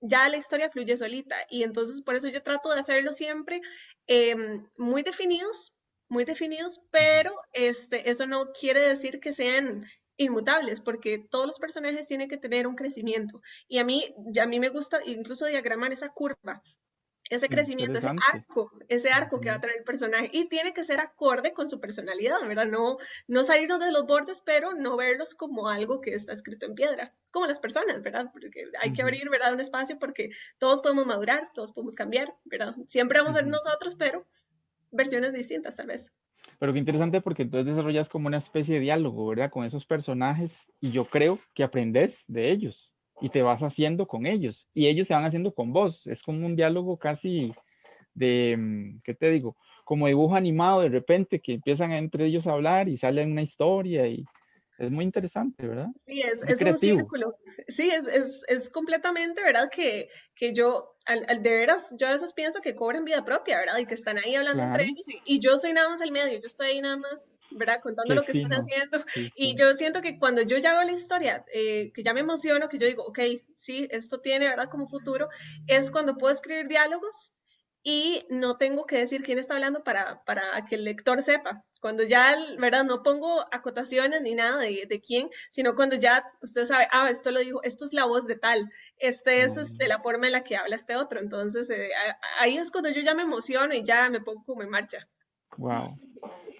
ya la historia fluye solita, y entonces por eso yo trato de hacerlo siempre em, muy definidos, muy definidos, pero este, eso no quiere decir que sean inmutables, porque todos los personajes tienen que tener un crecimiento. Y a mí, a mí me gusta incluso diagramar esa curva, ese crecimiento, ese arco, ese arco que va a tener el personaje. Y tiene que ser acorde con su personalidad, ¿verdad? No, no salirnos de los bordes, pero no verlos como algo que está escrito en piedra, como las personas, ¿verdad? Porque hay que abrir, ¿verdad? Un espacio porque todos podemos madurar, todos podemos cambiar, ¿verdad? Siempre vamos a ser nosotros, pero versiones distintas tal vez. Pero qué interesante porque entonces desarrollas como una especie de diálogo, ¿verdad? Con esos personajes y yo creo que aprendes de ellos y te vas haciendo con ellos y ellos se van haciendo con vos. Es como un diálogo casi de, mm, ¿qué te digo? Como dibujo animado de repente que empiezan entre ellos a hablar y sale una historia y es muy interesante, ¿verdad? Sí, es, es un círculo. Sí, es, es, es, completamente, ¿verdad? Que, que yo, al, al, de veras, yo a veces pienso que cobran vida propia, ¿verdad? Y que están ahí hablando entre ellos y, y, yo soy nada más el medio, yo estoy ahí nada más, ¿verdad? Contando lo que están haciendo. y yo siento que cuando yo ya hago la historia, eh, que ya me emociono, que yo digo, ok, sí, esto tiene, ¿verdad? Como futuro, es cuando puedo escribir diálogos y no tengo que decir quién está hablando para, para que el lector sepa. Cuando ya, ¿verdad? No pongo acotaciones ni nada de, de, quién, sino cuando ya usted sabe, ah, esto lo dijo, esto es la voz de tal, este es este, la forma en la que habla este otro. Entonces, eh, ahí es cuando yo ya me emociono y ya me pongo como en marcha. Wow.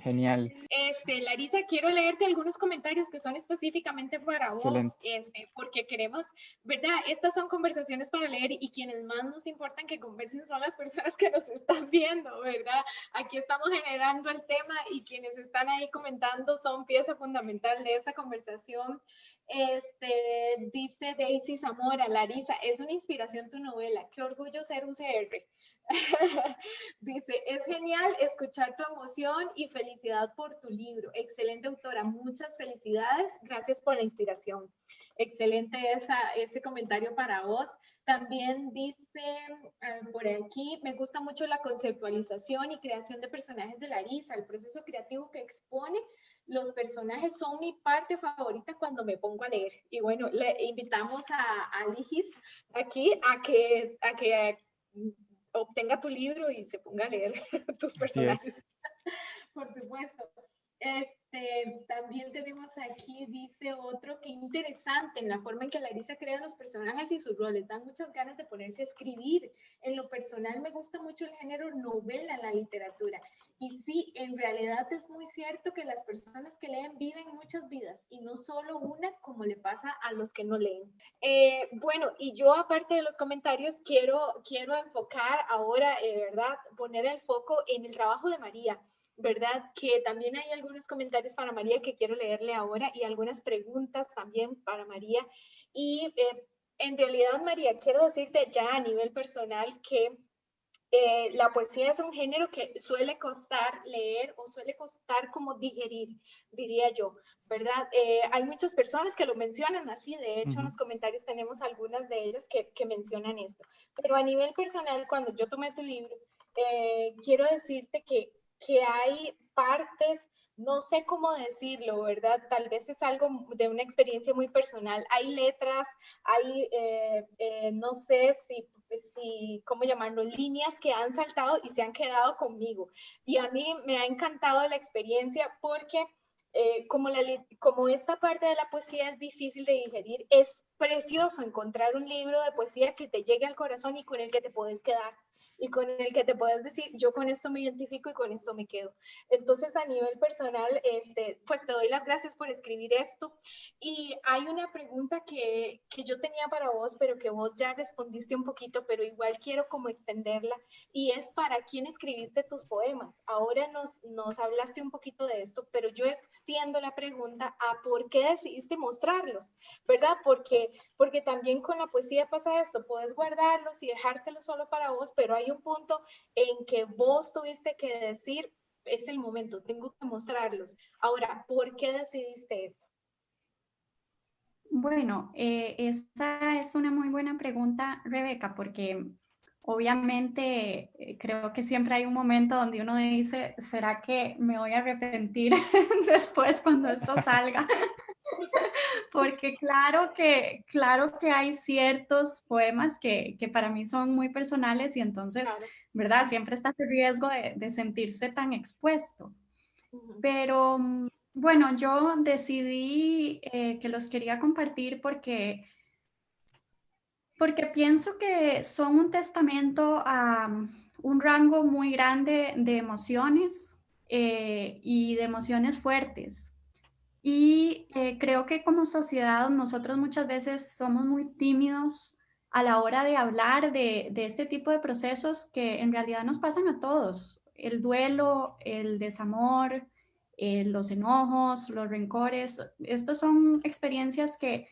Genial. Este, Larisa, quiero leerte algunos comentarios que son específicamente para vos, este, porque queremos, ¿verdad? Estas son conversaciones para leer y quienes más nos importan que conversen son las personas que nos están viendo, ¿verdad? Aquí estamos generando el tema y quienes están ahí comentando son pieza fundamental de esa conversación. Este, dice Daisy Zamora, Larisa, es una inspiración tu novela. Qué orgullo ser UCR. dice, es genial escuchar tu emoción y felicidad por tu libro. Excelente autora, muchas felicidades. Gracias por la inspiración. Excelente esa, ese comentario para vos. También dice eh, por aquí, me gusta mucho la conceptualización y creación de personajes de Larisa, el proceso creativo que expone los personajes son mi parte favorita cuando me pongo a leer. Y bueno, le invitamos a, a Ligis aquí a que, a que obtenga tu libro y se ponga a leer tus personajes. Por supuesto. Este, también tenemos aquí, dice otro, que interesante en la forma en que Larisa crea los personajes y sus roles. Dan muchas ganas de ponerse a escribir. En lo personal me gusta mucho el género novela en la literatura. Y sí, en realidad es muy cierto que las personas que leen viven muchas vidas y no solo una como le pasa a los que no leen. Eh, bueno, y yo aparte de los comentarios quiero, quiero enfocar ahora, eh, ¿verdad? Poner el foco en el trabajo de María. ¿Verdad? Que también hay algunos comentarios para María que quiero leerle ahora y algunas preguntas también para María. Y eh, en realidad, María, quiero decirte ya a nivel personal que eh, la poesía es un género que suele costar leer o suele costar como digerir, diría yo, ¿verdad? Eh, hay muchas personas que lo mencionan así, de hecho en los comentarios tenemos algunas de ellas que, que, mencionan esto, pero a nivel personal, cuando yo tomé tu libro, quiero decirte que que hay partes, no sé cómo decirlo, ¿verdad? Tal vez es algo de una experiencia muy personal. Hay letras, hay, eh, eh, no sé si, si, ¿cómo llamarlo? Líneas que han saltado y se han quedado conmigo. Y a mí me ha encantado la experiencia porque... Eh, como, la, como esta parte de la poesía es difícil de digerir, es precioso encontrar un libro de poesía que te llegue al corazón y con el que te puedes quedar y con el que te puedes decir, yo con esto me identifico y con esto me quedo. Entonces, a nivel personal, este, pues te doy las gracias por escribir esto. Y hay una pregunta que, que yo tenía para vos, pero que vos ya respondiste un poquito, pero igual quiero como extenderla, y es para quién escribiste tus poemas. Ahora nos, nos hablaste un poquito de esto, pero yo extiendo la pregunta a por qué decidiste mostrarlos, ¿verdad? Porque, porque también con la poesía pasa esto, puedes guardarlos y dejártelos solo para vos, pero hay un punto en que vos tuviste que decir, es el momento, tengo que mostrarlos. Ahora, ¿por qué decidiste eso? Bueno, eh, esa es una muy buena pregunta, Rebeca, porque obviamente eh, creo que siempre hay un momento donde uno dice, ¿será que me voy a arrepentir después cuando esto salga? porque claro que, claro que hay ciertos poemas que, que para mí son muy personales y entonces, ¿verdad? Siempre está el riesgo de, de sentirse tan expuesto. Pero mm, bueno, yo decidí eh, que los quería compartir porque, porque pienso que son un testamento a mm, un rango muy grande de emociones eh, y de emociones fuertes y eh, creo que como sociedad nosotros muchas veces somos muy tímidos a la hora de hablar de, de, este tipo de procesos que en realidad nos pasan a todos. El duelo, el desamor, eh, los enojos, los rencores. Estas son experiencias que,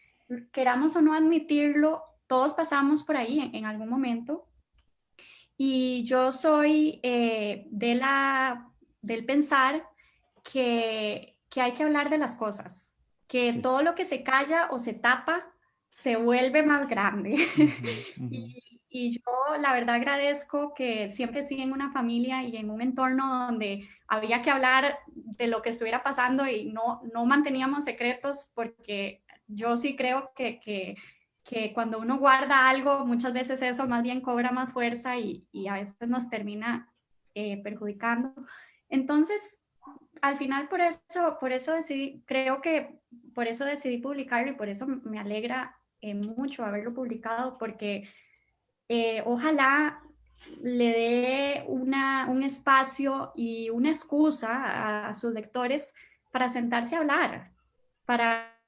queramos o no admitirlo, todos pasamos por ahí en, algún momento. Y yo soy eh, de la, del pensar que que hay que hablar de las cosas, que todo lo que se calla o se tapa se vuelve más grande. Y, yo la verdad agradezco que siempre sí en una familia y en un entorno donde había que hablar de lo que estuviera pasando y no, no manteníamos secretos porque yo sí creo que, que, que cuando uno guarda algo, muchas veces eso más bien cobra más fuerza y, y a veces nos termina eh, perjudicando. Entonces, al final por eso, por eso decidí, creo que por eso decidí publicarlo y por eso me alegra eh, mucho haberlo publicado porque eh, ojalá le dé una, un espacio y una excusa a, sus lectores para sentarse a hablar, para,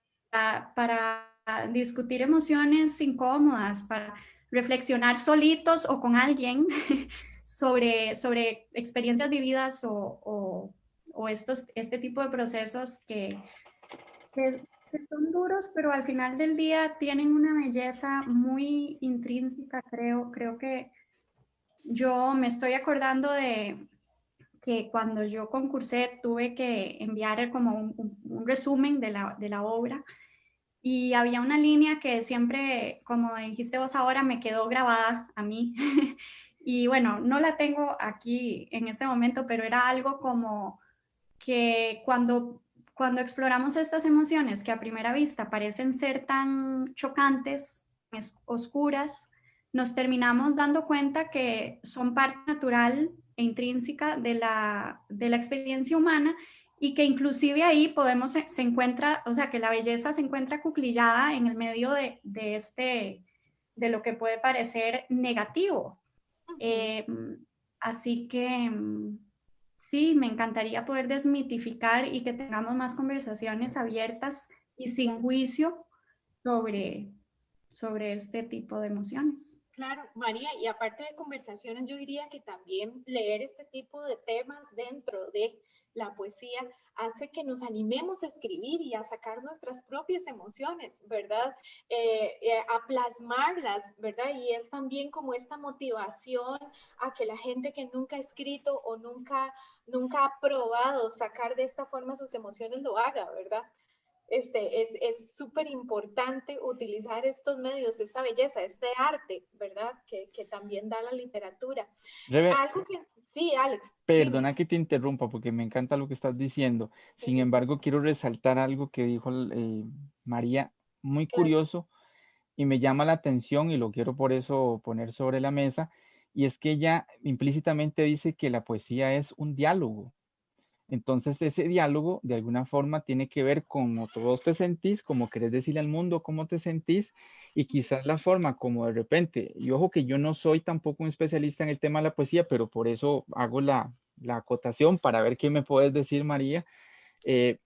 para discutir emociones incómodas, para reflexionar solitos o con alguien sobre, sobre experiencias vividas o, o o estos, este tipo de procesos que, que, que son duros, pero al final del día tienen una belleza muy intrínseca, creo. Creo que yo me estoy acordando de que cuando yo concursé tuve que enviar como un, resumen de la, de la obra y había una línea que siempre, como dijiste vos ahora, me quedó grabada a mí. y bueno, no la tengo aquí en este momento, pero era algo como que cuando, cuando exploramos estas emociones que a primera vista parecen ser tan chocantes, oscuras, nos terminamos dando cuenta que son parte natural e intrínseca de la, de la experiencia humana y que inclusive ahí podemos, se, encuentra, o sea, que la belleza se encuentra cuclillada en el medio de, de este, de lo que puede parecer negativo. Eh, así que sí, me encantaría poder desmitificar y que tengamos más conversaciones abiertas y sin juicio sobre, sobre este tipo de emociones. Claro, María, y aparte de conversaciones, yo diría que también leer este tipo de temas dentro de la poesía hace que nos animemos a escribir y a sacar nuestras propias emociones, ¿verdad? Eh, eh, a plasmarlas, ¿verdad? Y es también como esta motivación a que la gente que nunca ha escrito o nunca, nunca ha probado sacar de esta forma sus emociones lo haga, ¿verdad? Este, es súper importante utilizar estos medios, esta belleza, este arte, ¿verdad? Que, que también da la literatura. Algo que, Sí, Alex. Perdona que te interrumpa porque me encanta lo que estás diciendo. Sin embargo, quiero resaltar algo que dijo eh, María, muy curioso y me llama la atención y lo quiero por eso poner sobre la mesa. Y es que ella implícitamente dice que la poesía es un diálogo. Entonces ese diálogo de alguna forma tiene que ver con cómo te sentís, cómo querés decirle al mundo cómo te sentís y quizás la forma como de repente, y ojo que yo no soy tampoco un especialista en el tema de la poesía, pero por eso hago la, acotación para ver qué me puedes decir, María. Eh,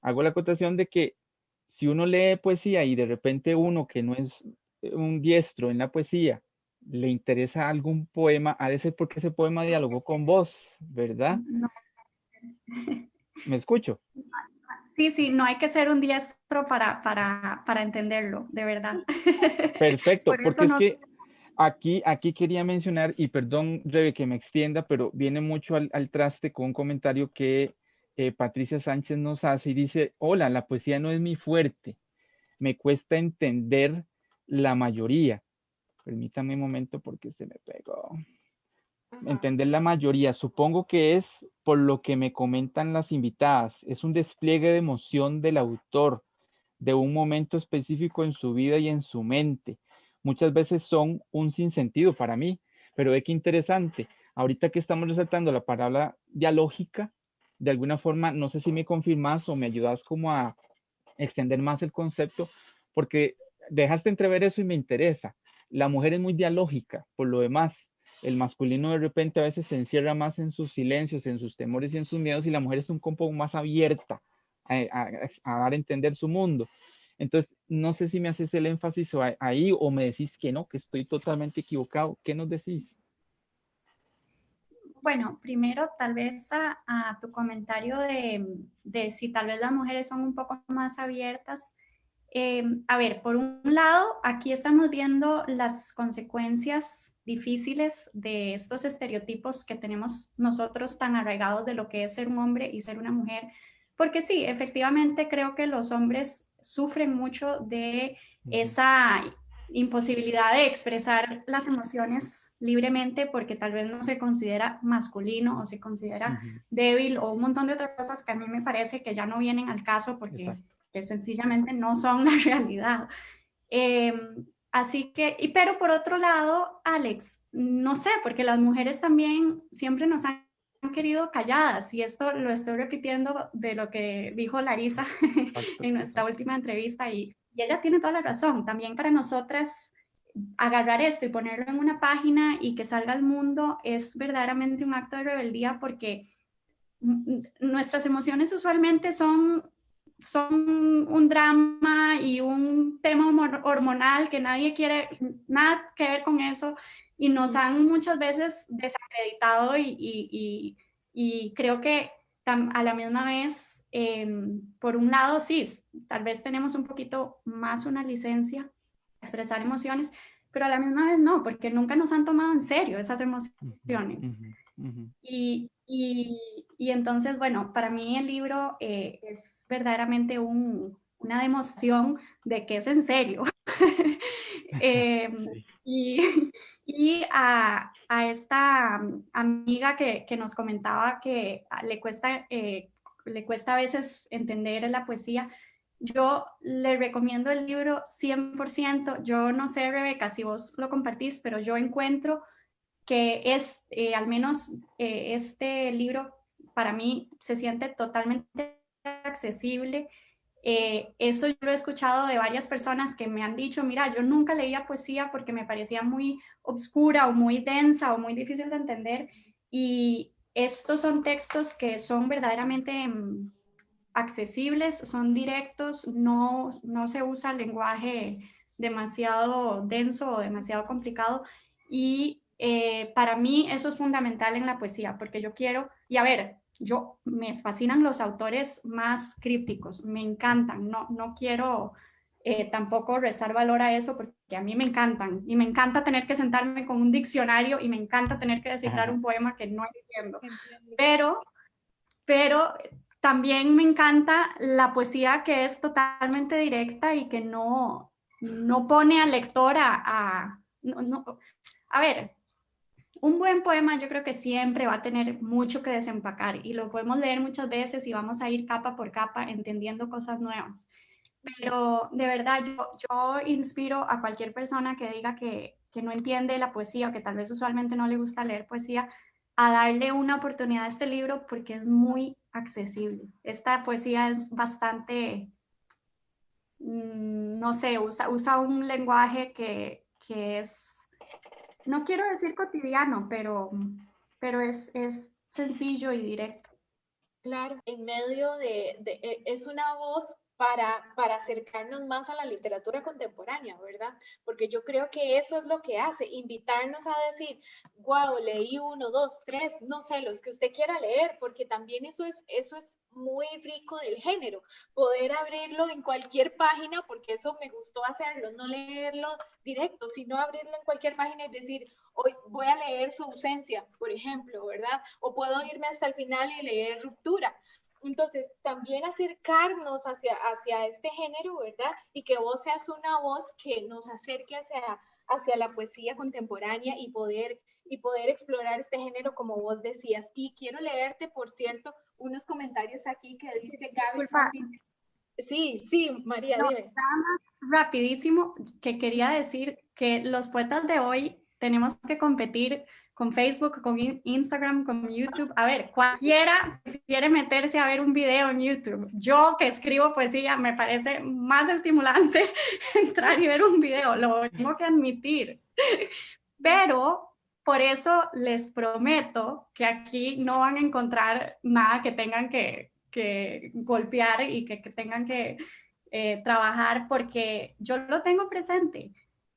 hago la acotación de que si uno lee poesía y de repente uno que no es un diestro en la poesía, le interesa algún poema, ha de ser porque ese poema dialogó con vos, ¿verdad? ¿Me escucho? Sí, sí, no hay que ser un diestro para, para, para entenderlo, de verdad. Perfecto, porque es que aquí, aquí quería mencionar, y perdón, Rebe, que me extienda, pero viene mucho al, traste con un comentario que eh, Patricia Sánchez nos hace y dice, hola, la poesía no es mi fuerte, me cuesta entender la mayoría. Permítame un momento porque se me pegó entender la mayoría. Supongo que es por lo que me comentan las invitadas. Es un despliegue de emoción del autor, de un momento específico en su vida y en su mente. Muchas veces son un sinsentido para mí, pero ve qué interesante. Ahorita que estamos resaltando la palabra dialógica, de alguna forma, no sé si me confirmas o me ayudas como a extender más el concepto, porque dejaste entrever eso y me interesa. La mujer es muy dialógica, por lo demás, el masculino de repente a veces se encierra más en sus silencios, en sus temores y en sus miedos y la mujer es un poco más abierta a, dar a entender su mundo. Entonces, no sé si me haces el énfasis ahí o me decís que no, que estoy totalmente equivocado. ¿Qué nos decís? Bueno, primero tal vez a, tu comentario de, si tal vez las mujeres son un poco más abiertas. Eh, a ver, por un lado, aquí estamos viendo las consecuencias difíciles de estos estereotipos que tenemos nosotros tan arraigados de lo que es ser un hombre y ser una mujer. Porque sí, efectivamente creo que los hombres sufren mucho de esa imposibilidad de expresar las emociones libremente porque tal vez no se considera masculino o se considera débil o un montón de otras cosas que a mí me parece que ya no vienen al caso porque que sencillamente no son la realidad. Eh, Así que, y pero por otro lado, Alex, no sé, porque las mujeres también siempre nos han querido calladas y esto lo estoy repitiendo de lo que dijo Larisa en nuestra última entrevista y, y, ella tiene toda la razón. También para nosotras agarrar esto y ponerlo en una página y que salga al mundo es verdaderamente un acto de rebeldía porque nuestras emociones usualmente son son un drama y un tema hormonal que nadie quiere nada que ver con eso y nos han muchas veces desacreditado y, y, y, creo que a la misma vez em, por un lado, sí, tal vez tenemos un poquito más una licencia expresar emociones, pero a la misma vez no, porque nunca nos han tomado en serio esas emociones. Y, y, y, entonces, bueno, para mí el libro eh, es verdaderamente un, una demostración de que es en serio. Em, y, y a, a, esta amiga que, que, nos comentaba que le cuesta, eh, le cuesta a veces entender la poesía, yo le recomiendo el libro 100%. Yo no sé, Rebeca, si vos lo compartís, pero yo encuentro que es, eh, al menos eh, este libro para mí se siente totalmente accesible. Eh, eso yo lo he escuchado de varias personas que me han dicho, mira, yo nunca leía poesía porque me parecía muy obscura o muy densa o muy difícil de entender. Y estos son textos que son verdaderamente mm, accesibles, son directos, no, no se usa lenguaje demasiado denso o demasiado complicado y eh, para mí eso es fundamental en la poesía porque yo quiero, y a ver, yo me fascinan los autores más crípticos, me encantan, no, no quiero eh, tampoco restar valor a eso porque a mí me encantan y me encanta tener que sentarme con un diccionario y me encanta tener que descifrar un poema que no entiendo, pero, pero también me encanta la poesía que es totalmente directa y que no, no pone al lector a... a, ver, un buen poema yo creo que siempre va a tener mucho que desempacar y lo podemos leer muchas veces y vamos a ir capa por capa entendiendo cosas nuevas. Pero de verdad yo, yo inspiro a cualquier persona que diga que, que no entiende la poesía o que tal vez usualmente no le gusta leer poesía, a darle una oportunidad a este libro porque es muy accesible. Esta poesía es bastante, mm, no sé, usa, usa un lenguaje que, que, es, no quiero decir cotidiano, pero, pero es, es sencillo y directo. Claro, en medio de, de, e, es una voz para, para acercarnos más a la literatura contemporánea, ¿verdad? Porque yo creo que eso es lo que hace, invitarnos a decir, wow, leí uno, dos, tres, no sé, los que usted quiera leer, porque también eso es, eso es muy rico del género, poder abrirlo en cualquier página, porque eso me gustó hacerlo, no leerlo directo, sino abrirlo en cualquier página y decir, hoy voy a leer su ausencia, por ejemplo, ¿verdad? O puedo irme hasta el final y leer ruptura. Entonces, también acercarnos hacia, hacia este género, ¿verdad? Y que vos seas una voz que nos acerque hacia, hacia la poesía contemporánea y poder, y poder explorar este género como vos decías. Y quiero leerte, por cierto, unos comentarios aquí que dice Gaby. Sí, sí, María, dime. rapidísimo, que quería decir que los poetas de hoy tenemos que competir con Facebook, con Instagram, con YouTube. A ver, cualquiera quiere meterse a ver un video en YouTube. Yo que escribo poesía, me parece más estimulante entrar y ver un video, lo tengo que admitir. Pero por eso les prometo que aquí no van a encontrar nada que tengan que, que golpear y que, que tengan que eh, trabajar porque yo lo tengo presente.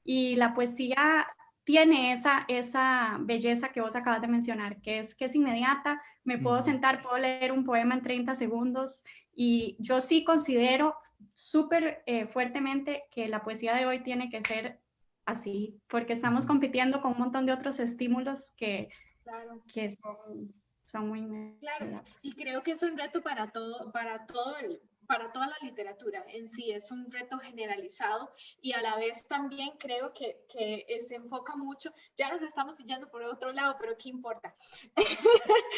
Y la poesía tiene esa, esa belleza que vos acabas de mencionar, que es que es inmediata, me puedo sentar, puedo leer un poema en 30 segundos y yo sí considero súper eh, fuertemente que la poesía de hoy tiene que ser así, porque estamos compitiendo con un montón de otros estímulos que, que son, son muy... Claro, y creo que es un reto para todo, para todo el, para toda la literatura en sí, es un reto generalizado y a la vez también creo que, que se enfoca mucho, ya nos estamos yendo por otro lado, pero ¿qué importa?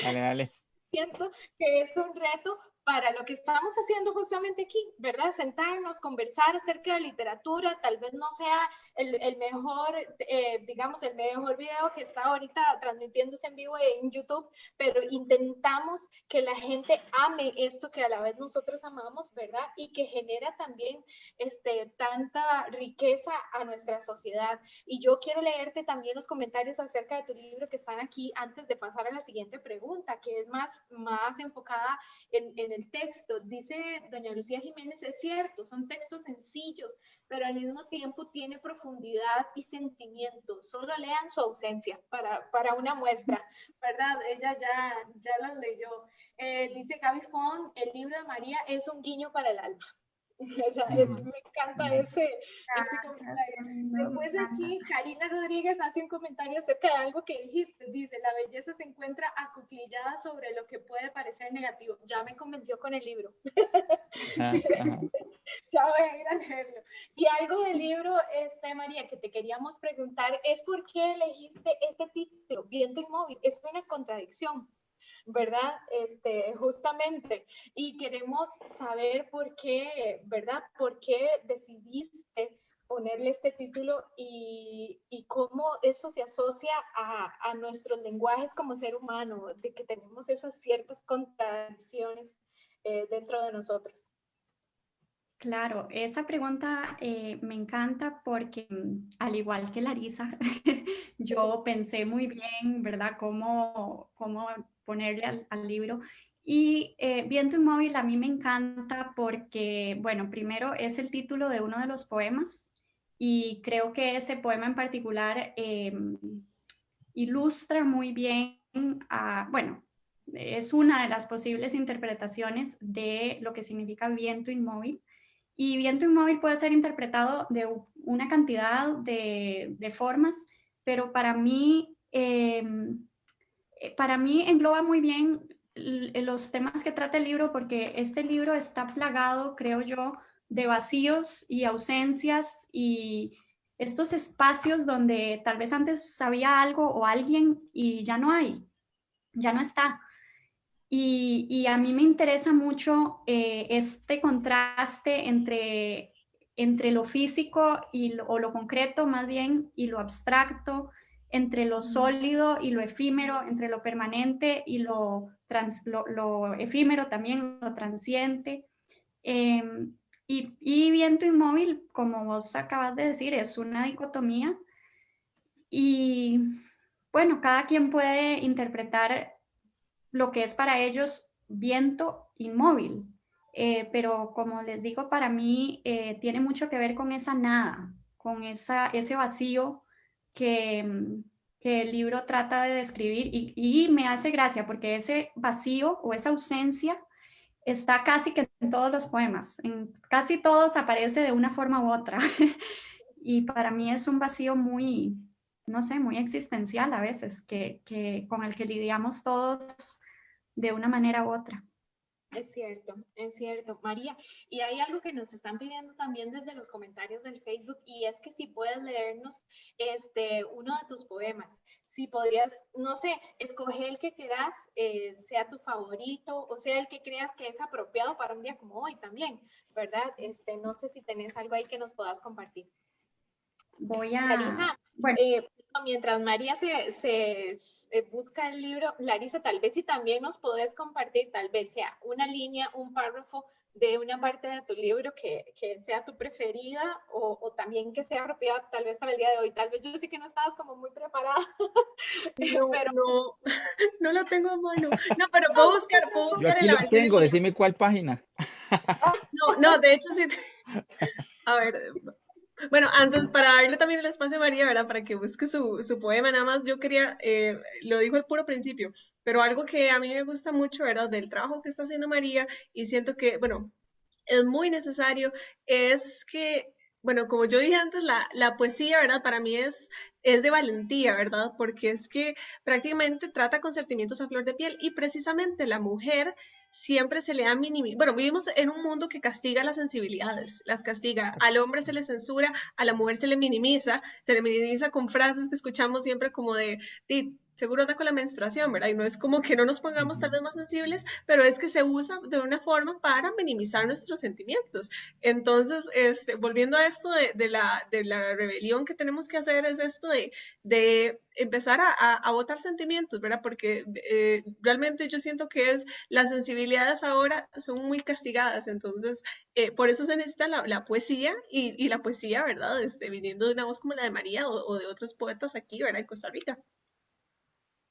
Dale, dale. Siento que es un reto para lo que estamos haciendo justamente aquí, ¿verdad? Sentarnos, conversar acerca de literatura, tal vez no sea el, el mejor, eh, digamos, el mejor video que está ahorita transmitiéndose en vivo en YouTube, pero intentamos que la gente ame esto que a la vez nosotros amamos, ¿verdad? Y que genera también este, tanta riqueza a nuestra sociedad. Y yo quiero leerte también los comentarios acerca de tu libro que están aquí antes de pasar a la siguiente pregunta, que es más, más enfocada en, en el texto. Dice doña Lucía Jiménez, es cierto, son textos sencillos, pero al mismo tiempo tiene profundidad y sentimiento. Solo lean su ausencia para, para una muestra, ¿verdad? Ella ya, ya las leyó. Eh, dice Gaby Fon, el libro de María es un guiño para el alma. me encanta ese, comentario. Después aquí, Karina Rodríguez hace un comentario acerca de algo que dijiste. Dice, la belleza se encuentra acuclillada sobre lo que puede parecer negativo. Ya me convenció con el libro. ya voy a ir a leerlo. Y algo del libro, este, María, que te queríamos preguntar, es por qué elegiste este título, Viento Inmóvil. Es una contradicción. ¿Verdad? Este, justamente. Y queremos saber por qué, ¿verdad? ¿Por qué decidiste ponerle este título y, y cómo eso se asocia a, a, nuestros lenguajes como ser humano, de que tenemos esas ciertas contradicciones eh, dentro de nosotros. Claro, esa pregunta eh, me encanta porque mm, al igual que Larisa, yo pensé muy bien, ¿verdad?, cómo, cómo ponerle al, libro. Y eh, Viento Inmóvil a mí me encanta porque, bueno, primero es el título de uno de los poemas y creo que ese poema en particular em, ilustra muy bien, bueno, es una de las posibles interpretaciones de lo que significa viento inmóvil. Y viento inmóvil puede ser interpretado de una cantidad de, formas, pero para mí em, eh, para mí engloba muy bien los temas que trata el libro porque este libro está plagado, creo yo, de vacíos y ausencias y estos espacios donde tal vez antes sabía algo o alguien y ya no hay, ya no está. Y, a mí me interesa mucho eh, este contraste entre, entre lo físico y o lo concreto más bien y lo abstracto, entre lo sólido y lo efímero, entre lo permanente y lo, lo, efímero también, lo transiente. Em, y, y, viento inmóvil, como vos acabas de decir, es una dicotomía. Y bueno, cada quien puede interpretar lo que es para ellos viento inmóvil. Eh, pero como les digo, para mí eh, tiene mucho que ver con esa nada, con esa, ese vacío que, que el libro trata de describir y, me hace gracia porque ese vacío o esa ausencia está casi que en todos los poemas, en casi todos aparece de una forma u otra. y para mí es un vacío muy, no sé, muy existencial a veces, que, que, con el que lidiamos todos de una manera u otra. Es cierto, es cierto, María. Y hay algo que nos están pidiendo también desde los comentarios del Facebook y es que si puedes leernos este, uno de tus poemas. Si podrías, no sé, escoger el que quieras, eh, sea tu favorito o sea el que creas que es apropiado para un día como hoy también, ¿verdad? Este, no sé si tenés algo ahí que nos puedas compartir. Voy a... bueno. Eh, mientras María se, se, eh, busca el libro, Larisa, tal vez si también nos podés compartir, tal vez sea una línea, un párrafo de una parte de tu libro que, que sea tu preferida o, o, también que sea apropiada tal vez para el día de hoy. Tal vez yo sé que no estabas como muy preparada. No, pero... no, no lo tengo a mano. No, pero puedo buscar, puedo buscar en la versión. tengo, decime cuál página. No, no, de hecho sí. A ver, bueno, antes, para darle también el espacio a María, ¿verdad? Para que busque su, su poema, nada más yo quería, eh, lo dijo al puro principio, pero algo que a mí me gusta mucho, ¿verdad? Del trabajo que está haciendo María y siento que, bueno, es muy necesario, es que bueno, como yo dije antes, la, la, poesía, ¿verdad? Para mí es, es de valentía, ¿verdad? Porque es que prácticamente trata con sentimientos a flor de piel y precisamente la mujer siempre se le da minimizado. Bueno, vivimos en un mundo que castiga las sensibilidades, las castiga. Al hombre se le censura, a la mujer se le minimiza, se le minimiza con frases que escuchamos siempre como de, seguro anda con la menstruación, ¿verdad? Y no es como que no nos pongamos tal vez más sensibles, pero es que se usa de una forma para minimizar nuestros sentimientos. Entonces, este, volviendo a esto de, la, de la rebelión que tenemos que hacer, es esto de, de empezar a, a, votar sentimientos, ¿verdad? Porque eh, realmente yo siento que es las sensibilidades ahora son muy castigadas, entonces eh, por eso se necesita la, poesía y, y, la poesía, ¿verdad? Este, viniendo de una voz como la de María o, o de otros poetas aquí, ¿verdad? En Costa Rica.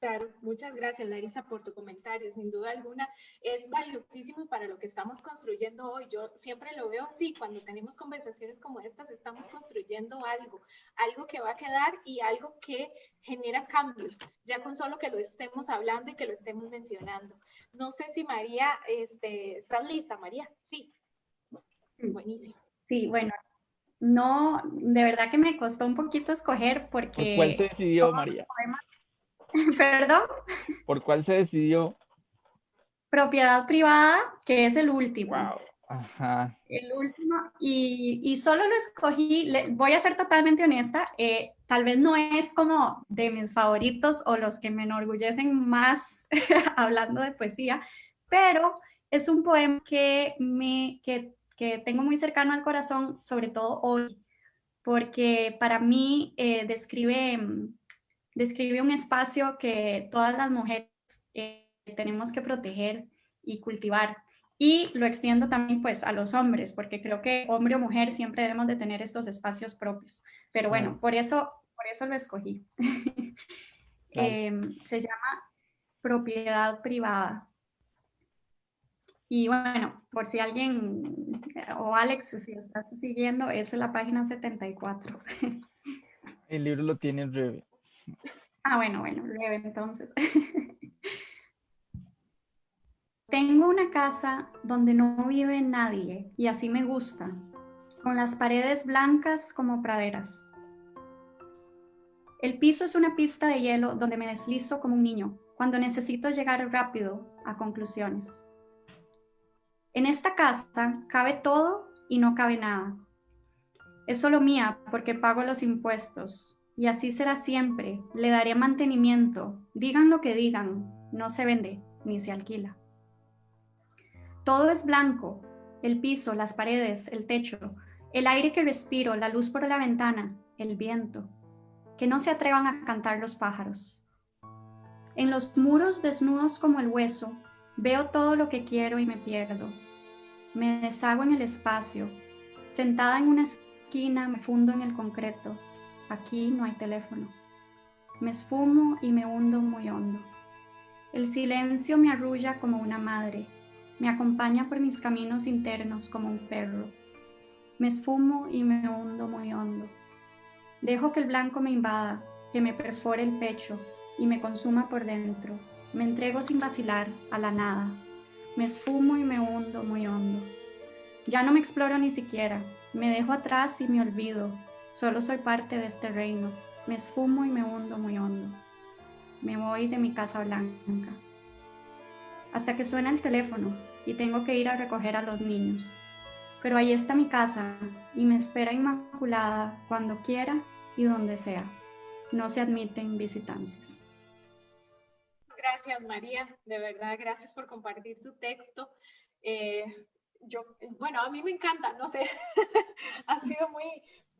Claro, muchas gracias Larisa por tu comentario. Sin duda alguna es valiosísimo para lo que estamos construyendo hoy. Yo siempre lo veo así, cuando tenemos conversaciones como estas, estamos construyendo algo, algo que va a quedar y algo que genera cambios, ya con solo que lo estemos hablando y que lo estemos mencionando. No sé si María, este, ¿estás lista, María? Sí. Buenísimo. Sí, bueno, no, de verdad que me costó un poquito escoger porque... ¿Por cuál se decidió, María? ¿Perdón? ¿Por cuál se decidió? Propiedad privada, que es el último. Wow. Ajá. El último, y, y, solo lo escogí, voy a ser totalmente honesta, eh, tal vez no es como de mis favoritos o los que me enorgullecen más hablando de poesía, pero es un poema que, me, que que tengo muy cercano al corazón, sobre todo hoy, porque para mí eh, describe, describe un espacio que todas las mujeres eh, tenemos que proteger y cultivar. Y lo extiendo también pues a los hombres, porque creo que hombre o mujer siempre debemos de tener estos espacios propios. Pero bueno, por eso, por eso lo escogí. Em, se llama propiedad privada. Y bueno, por si alguien, o Alex, si estás siguiendo, es la página 74. El libro lo tiene Rebe. Ah, bueno, bueno, Rebe entonces. Tengo una casa donde no vive nadie y así me gusta, con las paredes blancas como praderas. El piso es una pista de hielo donde me deslizo como un niño cuando necesito llegar rápido a conclusiones. En esta casa cabe todo y no cabe nada. Es solo mía porque pago los impuestos y así será siempre. Le daré mantenimiento. Digan lo que digan, no se vende ni se alquila. Todo es blanco, el piso, las paredes, el techo, el aire que respiro, la luz por la ventana, el viento. Que no se atrevan a cantar los pájaros. En los muros desnudos como el hueso, Veo todo lo que quiero y me pierdo. Me deshago en el espacio. Sentada en una esquina me fundo en el concreto. Aquí no hay teléfono. Me esfumo y me hundo muy hondo. El silencio me arrulla como una madre. Me acompaña por mis caminos internos como un perro. Me esfumo y me hundo muy hondo. Dejo que el blanco me invada, que me perfore el pecho y me consuma por dentro me entrego sin vacilar a la nada. Me esfumo y me hundo muy hondo. Ya no me exploro ni siquiera. Me dejo atrás y me olvido. Solo soy parte de este reino. Me esfumo y me hundo muy hondo. Me voy de mi casa blanca. Hasta que suena el teléfono y tengo que ir a recoger a los niños. Pero ahí está mi casa y me espera inmaculada cuando quiera y donde sea. No se admiten visitantes. Gracias, María. De verdad, gracias por compartir tu texto. Eh, yo, bueno, a mí me encanta, no sé, ha sido muy,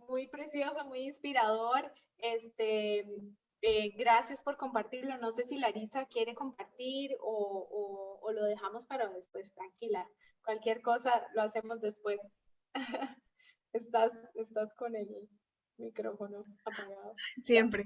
muy precioso, muy inspirador. Este, eh, gracias por compartirlo. No sé si Larisa quiere compartir o, o, lo dejamos para después. Tranquila, cualquier cosa lo hacemos después. estás, estás con el micrófono apagado. Siempre.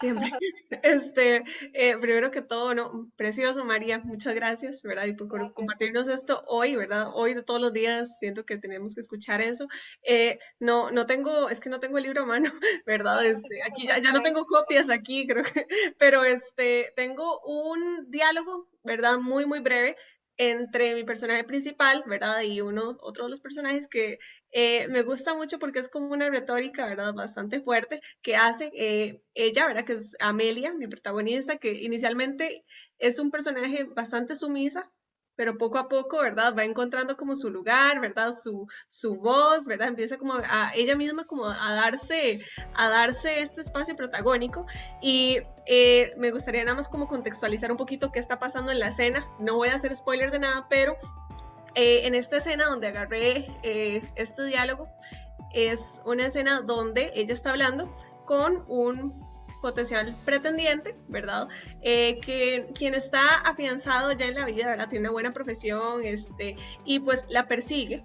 Siempre. Este, eh, primero que todo, no, precioso María, muchas gracias, ¿verdad? Y por compartirnos esto hoy, ¿verdad? Hoy de todos los días siento que tenemos que escuchar eso. Eh, no, no tengo, es que no tengo el libro a mano, ¿verdad? Este, aquí ya, ya no tengo copias aquí, creo que, pero este, tengo un diálogo, ¿verdad? Muy, muy breve entre mi personaje principal, ¿verdad? Y uno, otro de los personajes que eh, me gusta mucho porque es como una retórica, ¿verdad? Bastante fuerte que hace eh, ella, ¿verdad? Que es Amelia, mi protagonista, que inicialmente es un personaje bastante sumisa, pero poco a poco, ¿verdad? Va encontrando como su lugar, ¿verdad? Su, su voz, ¿verdad? Empieza como a ella misma como a darse, a darse este espacio protagónico y eh, me gustaría nada más como contextualizar un poquito qué está pasando en la escena. No voy a hacer spoiler de nada, pero eh, en esta escena donde agarré eh, este diálogo, es una escena donde ella está hablando con un potencial pretendiente, ¿verdad? Eh, que quien está afianzado ya en la vida, ¿verdad? Tiene una buena profesión, este, y pues la persigue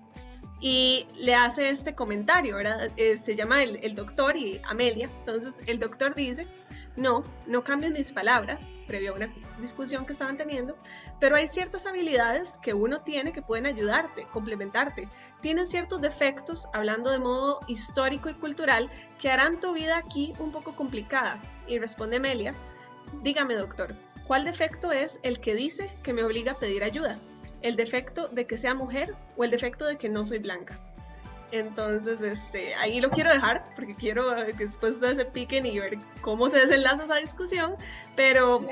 y le hace este comentario, ¿verdad? Eh, se llama el, el, doctor y Amelia. Entonces el doctor dice, no, no cambies mis palabras, previo a una discusión que estaban teniendo, pero hay ciertas habilidades que uno tiene que pueden ayudarte, complementarte. Tienes ciertos defectos, hablando de modo histórico y cultural, que harán tu vida aquí un poco complicada. Y responde Melia, dígame doctor, ¿cuál defecto es el que dice que me obliga a pedir ayuda? ¿El defecto de que sea mujer o el defecto de que no soy blanca? Entonces, este, ahí lo quiero dejar porque quiero que después ustedes se piquen y ver cómo se desenlaza esa discusión, pero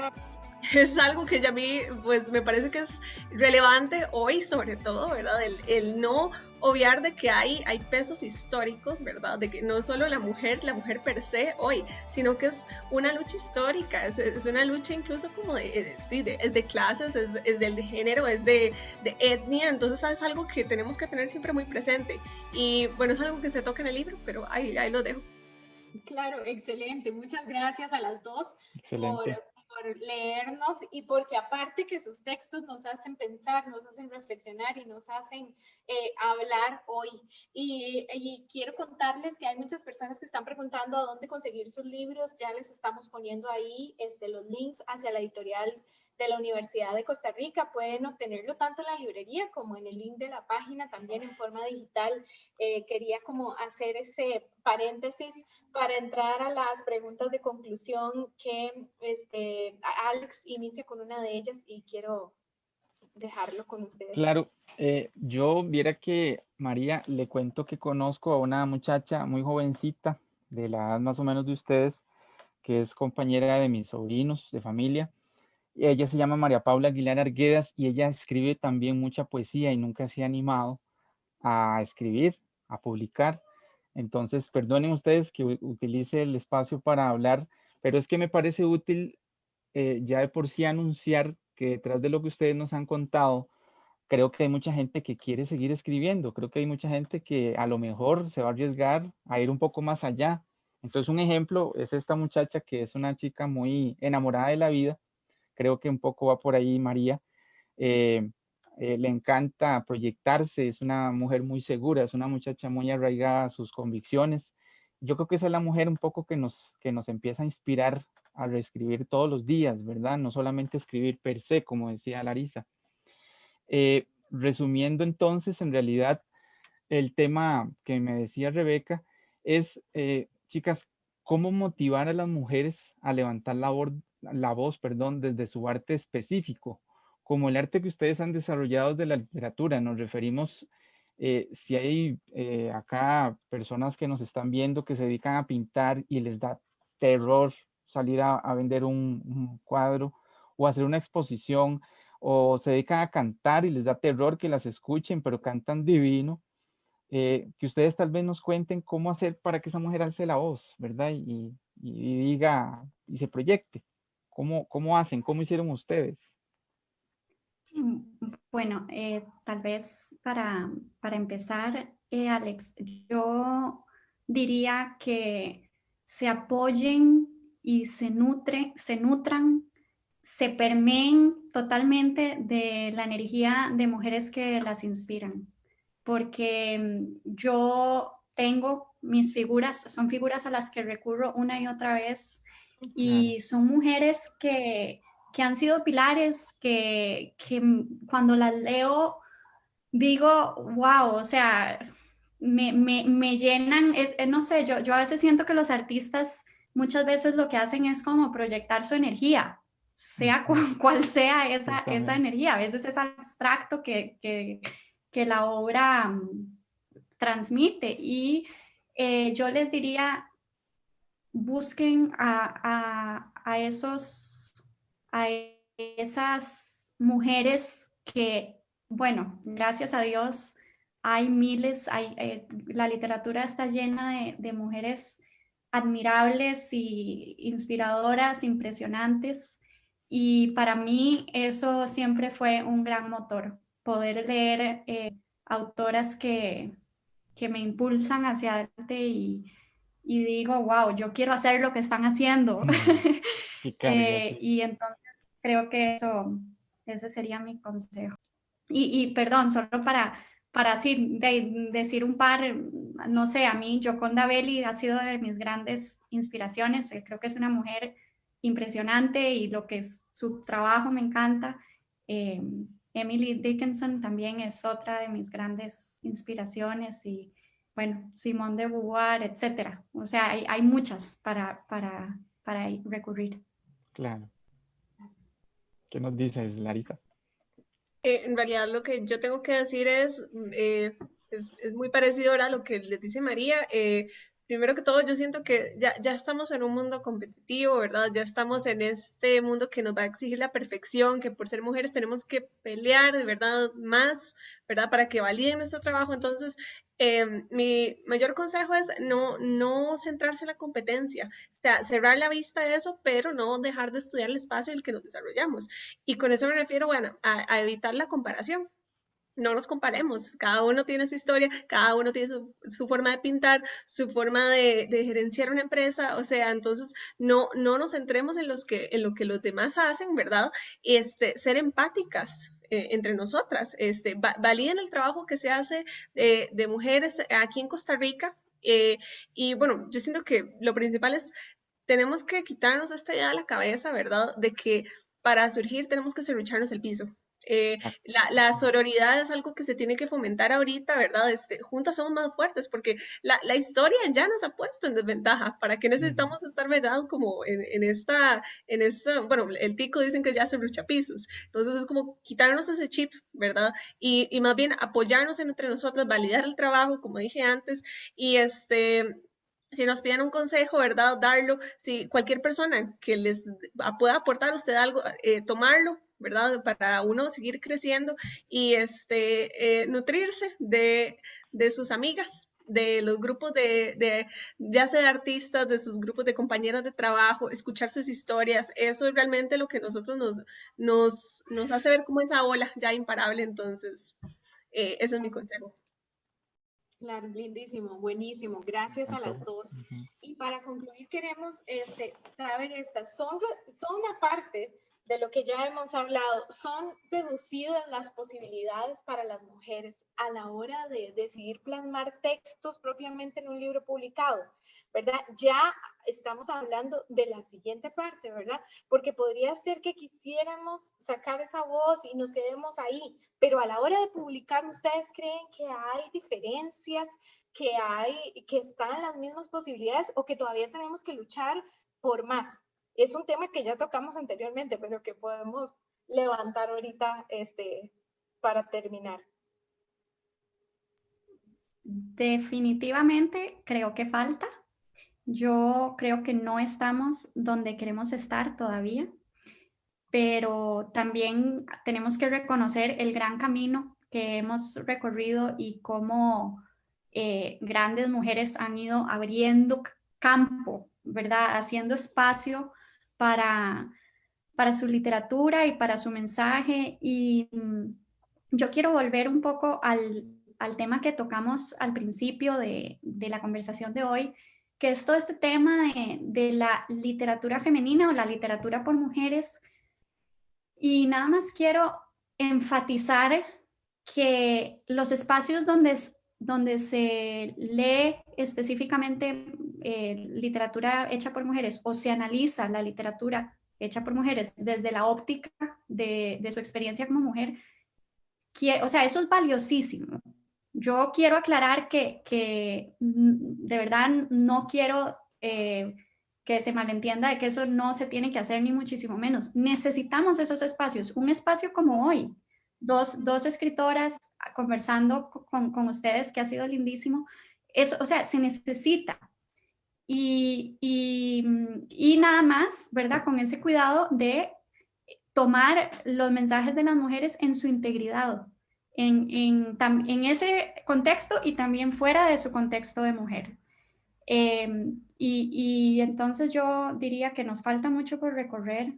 es algo que ya a mí, pues me parece que es relevante hoy sobre todo, ¿verdad? El, no obviar de que hay, hay pesos históricos, ¿verdad? De que no solo la mujer, la mujer per se hoy, sino que es una lucha histórica, es, es una lucha incluso como de, de, clases, es, es, del género, es de, etnia, entonces es algo que tenemos que tener siempre muy presente. Y bueno, es algo que se toca en el libro, pero ahí, ahí lo dejo. Claro, excelente. Muchas gracias a las dos por leernos y porque aparte que sus textos nos hacen pensar, nos hacen reflexionar y nos hacen eh, hablar hoy. Y, y, quiero contarles que hay muchas personas que están preguntando a dónde conseguir sus libros. Ya les estamos poniendo ahí este, los links hacia la editorial de la Universidad de Costa Rica. Pueden obtenerlo tanto en la librería como en el link de la página, también en forma digital. Eh, quería como hacer ese paréntesis para entrar a las preguntas de conclusión que este, Alex inicia con una de ellas y quiero dejarlo con ustedes. Claro, eh, yo viera que María, le cuento que conozco a una muchacha muy jovencita, de la más o menos de ustedes, que es compañera de mis sobrinos de familia ella se llama María Paula Aguilar Arguedas y ella escribe también mucha poesía y nunca se ha animado a escribir, a publicar. Entonces, perdonen ustedes que utilice el espacio para hablar, pero es que me parece útil eh, ya de por sí anunciar que detrás de lo que ustedes nos han contado, creo que hay mucha gente que quiere seguir escribiendo, creo que hay mucha gente que a lo mejor se va a arriesgar a ir un poco más allá. Entonces, un ejemplo es esta muchacha que es una chica muy enamorada de la vida creo que un poco va por ahí María. Eh, eh, le encanta proyectarse, es una mujer muy segura, es una muchacha muy arraigada a sus convicciones. Yo creo que es la mujer un poco que nos, que nos empieza a inspirar a reescribir todos los días, ¿verdad? No solamente escribir per se, como decía Larisa. Eh, resumiendo entonces, en realidad, el tema que me decía Rebeca es, chicas, cómo motivar a las mujeres a levantar la, la voz, perdón, desde su arte específico, como el arte que ustedes han desarrollado de la literatura. Nos referimos, eh, si hay eh, acá personas que nos están viendo que se dedican a pintar y les da terror salir a, vender un, cuadro o hacer una exposición, o se dedican a cantar y les da terror que las escuchen, pero cantan divino. Eh, que ustedes tal vez nos cuenten cómo hacer para que esa mujer alce la voz, ¿verdad? y diga y se proyecte. ¿Cómo, cómo hacen? ¿Cómo hicieron ustedes? Mm, bueno, eh, tal vez para, para empezar, eh, Alex, yo diría que se apoyen y se, nutre, se nutran, se permeen totalmente de la energía de mujeres que las inspiran. Porque mm, yo tengo mis figuras, son figuras a las que recurro una y otra vez y son mujeres que, han sido pilares, que, cuando las leo digo, wow, o sea, me, llenan, es, no sé, yo, yo a veces siento que los artistas muchas veces lo que hacen es como proyectar su energía, sea cual, sea esa, esa energía, a veces es abstracto que, que, la obra mm, transmite y eh, yo les diría, busquen a, esos, a esas mujeres que, bueno, gracias a Dios, hay miles, hay, eh, la literatura está llena de, mujeres admirables y inspiradoras, impresionantes. Y para mí eso siempre fue un gran motor, poder leer eh, autoras que, que me impulsan hacia adelante y, y digo, wow, yo quiero hacer lo que están haciendo. Eh, y entonces creo que eso, ese sería mi consejo. Y, y perdón, solo para, para así decir un par, no sé, a mí Joconda Belli ha sido de mis grandes inspiraciones. Eh, creo que es una mujer impresionante y lo que es su trabajo me encanta. Eh, Emily Dickinson también es otra de mis grandes inspiraciones y bueno, Simone de Beauvoir, etcétera. O sea, hay, hay muchas para, para, para recurrir. Claro. ¿Qué nos dices, Larita? Eh, en realidad lo que yo tengo que decir es, eh, es, es, muy parecido ahora a lo que les dice María. Eh, primero que todo, yo siento que ya, ya estamos en un mundo competitivo, ¿verdad? Ya estamos en este mundo que nos va a exigir la perfección, que por ser mujeres tenemos que pelear, de verdad, más, ¿verdad? Para que validen nuestro trabajo. Entonces, eh, mi mayor consejo es no, no centrarse en la competencia, o sea, cerrar la vista a eso, pero no dejar de estudiar el espacio en el que nos desarrollamos. Y con eso me refiero, bueno, a evitar la comparación no nos comparemos, cada uno tiene su historia, cada uno tiene su, forma de pintar, su forma de, gerenciar una empresa, o sea, entonces no, no nos centremos en, los que, en lo que los demás hacen, ¿verdad? Este, ser empáticas eh, entre nosotras, este, validen el trabajo que se hace de, de mujeres aquí en Costa Rica. Eh, y bueno, yo siento que lo principal es, tenemos que quitarnos esta idea de la cabeza, ¿verdad? De que para surgir tenemos que serrucharnos el piso. Eh, ah. la, la, sororidad es algo que se tiene que fomentar ahorita, ¿verdad? Este, juntas somos más fuertes porque la, la, historia ya nos ha puesto en desventaja. ¿Para qué necesitamos estar, verdad? Como en, en, esta, en esta, bueno, el tico dicen que ya se pisos. Entonces es como quitarnos ese chip, ¿verdad? Y, y más bien apoyarnos entre nosotras, validar el trabajo, como dije antes, y este si nos piden un consejo, ¿verdad? Darlo. Si cualquier persona que les pueda aportar a usted algo, eh, tomarlo, ¿verdad? Para uno seguir creciendo y este, eh, nutrirse de, de, sus amigas, de los grupos de, de, ya sea de artistas, de sus grupos de compañeras de trabajo, escuchar sus historias. Eso es realmente lo que nosotros nos, nos, nos hace ver como esa ola ya imparable. Entonces, eh, ese es mi consejo. Claro, lindísimo, buenísimo. Gracias a las dos. Y para concluir, queremos este, saber estas, son, son una parte de lo que ya hemos hablado, son reducidas las posibilidades para las mujeres a la hora de decidir plasmar textos propiamente en un libro publicado, ¿verdad? Ya estamos hablando de la siguiente parte, ¿verdad? Porque podría ser que quisiéramos sacar esa voz y nos quedemos ahí, pero a la hora de publicar, ¿ustedes creen que hay diferencias, que hay, que están las mismas posibilidades o que todavía tenemos que luchar por más? Es un tema que ya tocamos anteriormente, pero que podemos levantar ahorita este, para terminar. Definitivamente creo que falta. Yo creo que no estamos donde queremos estar todavía, pero también tenemos que reconocer el gran camino que hemos recorrido y cómo eh, grandes mujeres han ido abriendo campo, ¿verdad? Haciendo espacio para, para su literatura y para su mensaje. Y mm, yo quiero volver un poco al, al tema que tocamos al principio de, de, la conversación de hoy, que es todo este tema de, de, la literatura femenina o la literatura por mujeres. Y nada más quiero enfatizar que los espacios donde, donde se lee específicamente eh, literatura hecha por mujeres o se analiza la literatura hecha por mujeres desde la óptica de, su experiencia como mujer, o sea, eso es valiosísimo. Yo quiero aclarar que, que de verdad no quiero eh, que se malentienda de que eso no se tiene que hacer ni muchísimo menos. Necesitamos esos espacios, un espacio como hoy, dos, dos escritoras conversando con, con ustedes, que ha sido lindísimo. Eso, o sea, se necesita, y, y, nada más, ¿verdad? Con ese cuidado de tomar los mensajes de las mujeres en su integridad, en, en, en ese contexto y también fuera de su contexto de mujer. Em, y, y, entonces yo diría que nos falta mucho por recorrer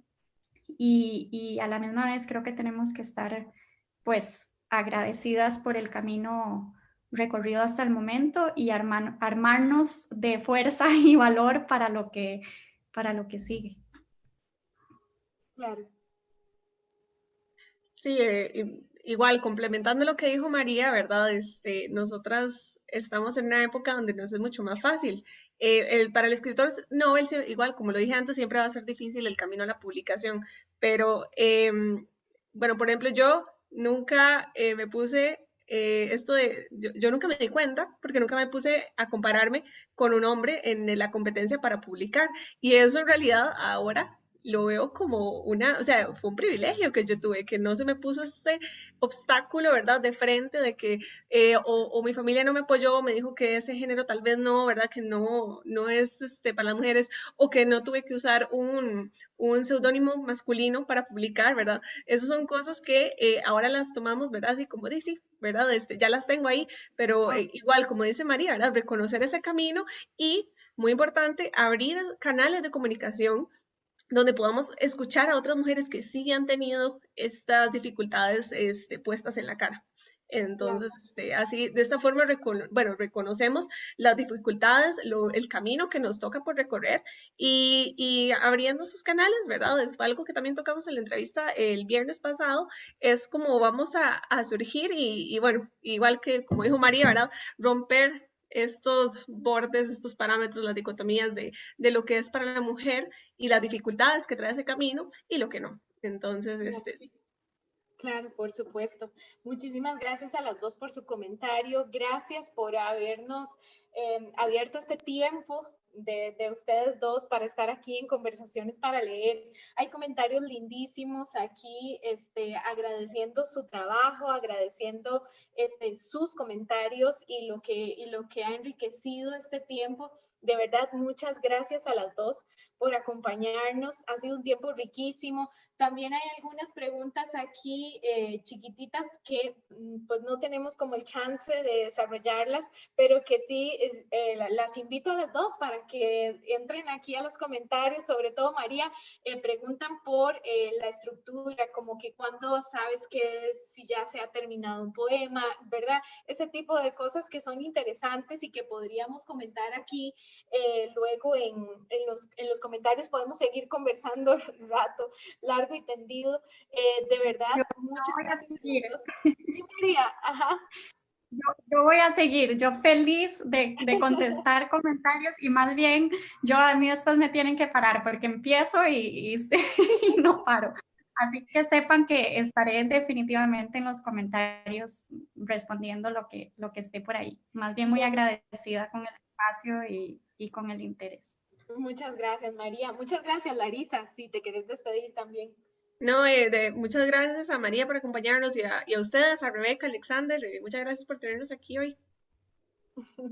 y, y, a la misma vez creo que tenemos que estar pues agradecidas por el camino recorrido hasta el momento y armarnos de fuerza y valor para lo que, para lo que sigue. Claro. Sí, eh, igual, complementando lo que dijo María, ¿verdad? Este, nosotras estamos en una época donde nos es mucho más fácil. Eh, el, para el escritor Nobel, igual, como lo dije antes, siempre va a ser difícil el camino a la publicación, pero, em, bueno, por ejemplo, yo nunca eh, me puse eh, esto de, yo, nunca me di cuenta porque nunca me puse a compararme con un hombre en la competencia para publicar. Y eso en realidad ahora lo veo como una, o sea, fue un privilegio que yo tuve, que no se me puso este obstáculo, ¿verdad? De frente, de que eh, o, mi familia no me apoyó, me dijo que ese género tal vez no, ¿verdad? Que no, no es este, para las mujeres, o que no tuve que usar un, un seudónimo masculino para publicar, ¿verdad? Esas son cosas que eh, ahora las tomamos, ¿verdad? Así como dice, ¿verdad? Este, ya las tengo ahí, pero eh, igual, como dice María, ¿verdad? Reconocer ese camino y muy importante, abrir canales de comunicación donde podamos escuchar a otras mujeres que sí han tenido estas dificultades este, puestas en la cara. Entonces, este, así, de esta forma, bueno, reconocemos las dificultades, el camino que nos toca por recorrer y, abriendo sus canales, ¿verdad? Es algo que también tocamos en la entrevista el viernes pasado, es como vamos a, surgir y, y, bueno, igual que como dijo María, ¿verdad? Romper estos bordes, estos parámetros, las dicotomías de, lo que es para la mujer y las dificultades que trae ese camino y lo que no. Entonces, este sí. Claro, por supuesto. Muchísimas gracias a las dos por su comentario. Gracias por habernos eh, abierto este tiempo de, ustedes dos para estar aquí en Conversaciones para Leer. Hay comentarios lindísimos aquí, este, agradeciendo su trabajo, agradeciendo este, sus comentarios y lo, que, y lo que ha enriquecido este tiempo. De verdad, muchas gracias a las dos por acompañarnos. Ha sido un tiempo riquísimo. También hay algunas preguntas aquí eh, chiquititas que mm, pues no tenemos como el chance de desarrollarlas, pero que sí eh, las invito a las dos para que entren aquí a los comentarios, sobre todo María, eh, preguntan por la estructura, como que cuando sabes que si ya se ha terminado un poema, ¿verdad? Ese tipo de cosas que son interesantes y que podríamos comentar aquí luego en, en, los, en los comentarios, podemos seguir conversando un rato, largo y tendido. de verdad, muchas gracias. María, ajá. Yo, voy a seguir, yo feliz de, de, contestar comentarios y más bien yo a mí después me tienen que parar porque empiezo y, y, no paro. Así que sepan que estaré definitivamente en los comentarios respondiendo lo que, lo que esté por ahí. Más bien muy agradecida con el espacio y, y con el interés. Muchas gracias, María. Muchas gracias, Larisa, si te quieres despedir también. No, eh, de, muchas gracias a María por acompañarnos y a, y a ustedes, a Rebeca, Alexander, eh, muchas gracias por tenernos aquí hoy.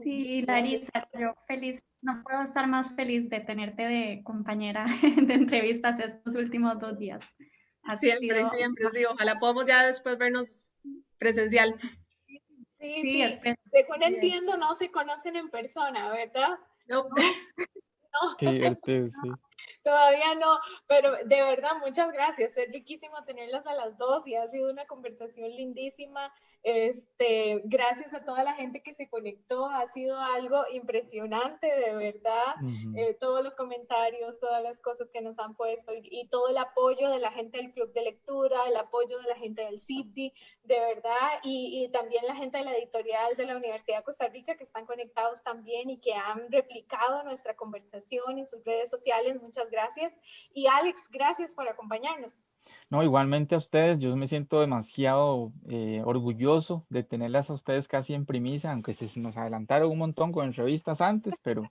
Sí, Larisa, yo feliz, no puedo estar más feliz de tenerte de compañera de entrevistas estos últimos dos días. siempre, siempre, sí, ojalá podamos ya después vernos presencial. Sí, sí, sí. según entiendo, no se conocen en persona, ¿verdad? No. no. Qué sí. Todavía no, pero de verdad, muchas gracias. Es riquísimo tenerlas a las dos y ha sido una conversación lindísima. Este, gracias a toda la gente que se conectó, ha sido algo impresionante, de verdad. Eh, todos los comentarios, todas las cosas que nos han puesto y, todo el apoyo de la gente del Club de Lectura, el apoyo de la gente del CIPDI, de verdad, y, y también la gente de la editorial de la Universidad de Costa Rica que están conectados también y que han replicado nuestra conversación en sus redes sociales. Muchas gracias. Y Alex, gracias por acompañarnos. No, igualmente a ustedes, yo me siento demasiado eh, orgulloso de tenerlas a ustedes casi en primicia, aunque se nos adelantaron un montón con entrevistas antes, pero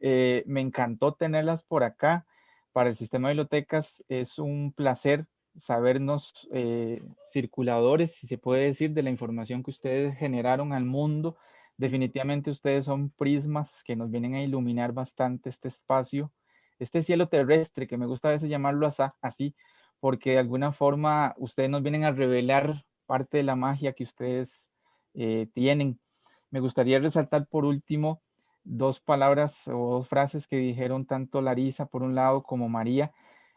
eh, me encantó tenerlas por acá. Para el sistema de bibliotecas es un placer sabernos eh, circuladores, si se puede decir, de la información que ustedes generaron al mundo. Definitivamente ustedes son prismas que nos vienen a iluminar bastante este espacio, este cielo terrestre, que me gusta a veces llamarlo así, porque de alguna forma ustedes nos vienen a revelar parte de la magia que ustedes eh, tienen. Me gustaría resaltar por último dos palabras o dos frases que dijeron tanto Larisa por un lado como María.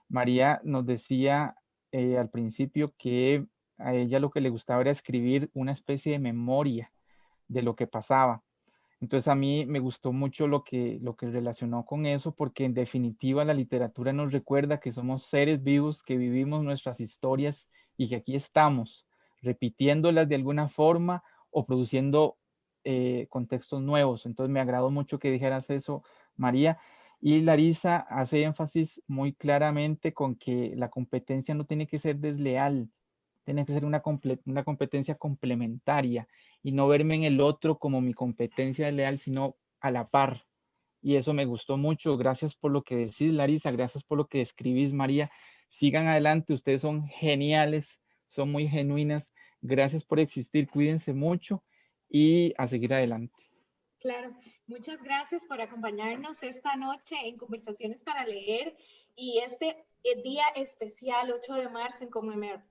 María nos decía eh, al principio que a ella lo que le gustaba era escribir una especie de memoria de lo que pasaba. Entonces a mí me gustó mucho lo que, lo que relacionó con eso, porque en definitiva la literatura nos recuerda que somos seres vivos, que vivimos nuestras historias y que aquí estamos repitiéndolas de alguna forma o produciendo eh, contextos nuevos. Entonces me agradó mucho que dijeras eso, María. Y Larisa hace énfasis muy claramente con que la competencia no tiene que ser desleal, tiene que ser una, competencia complementaria y no verme en el otro como mi competencia desleal, sino a la par. Y eso me gustó mucho. Gracias por lo que decís, Larisa. Gracias por lo que escribís, María. Sigan adelante. Ustedes son geniales, son muy genuinas. Gracias por existir. Cuídense mucho y a seguir adelante. Claro, muchas gracias por acompañarnos esta noche en Conversaciones para Leer y este eh, día especial, 8 de marzo, en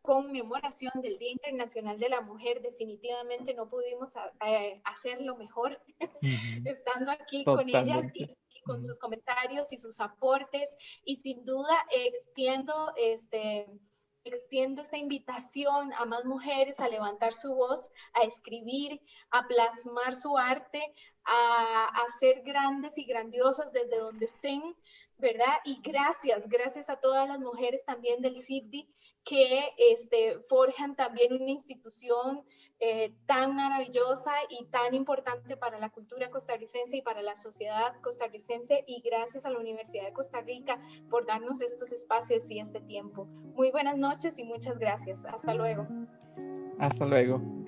conmemoración del Día Internacional de la Mujer. Definitivamente no pudimos eh, hacerlo mejor estando aquí con ellas y, con sus comentarios y sus aportes. Y sin duda extiendo este extiendo esta invitación a más mujeres a levantar su voz, a escribir, a plasmar su arte, a, a ser grandes y grandiosas desde donde estén, ¿verdad? Y gracias, gracias a todas las mujeres también del CIPDI que este, forjan también una institución eh, tan maravillosa y tan importante para la cultura costarricense y para la sociedad costarricense y gracias a la Universidad de Costa Rica por darnos estos espacios y este tiempo. Muy buenas noches y muchas gracias. Hasta luego. Hasta luego.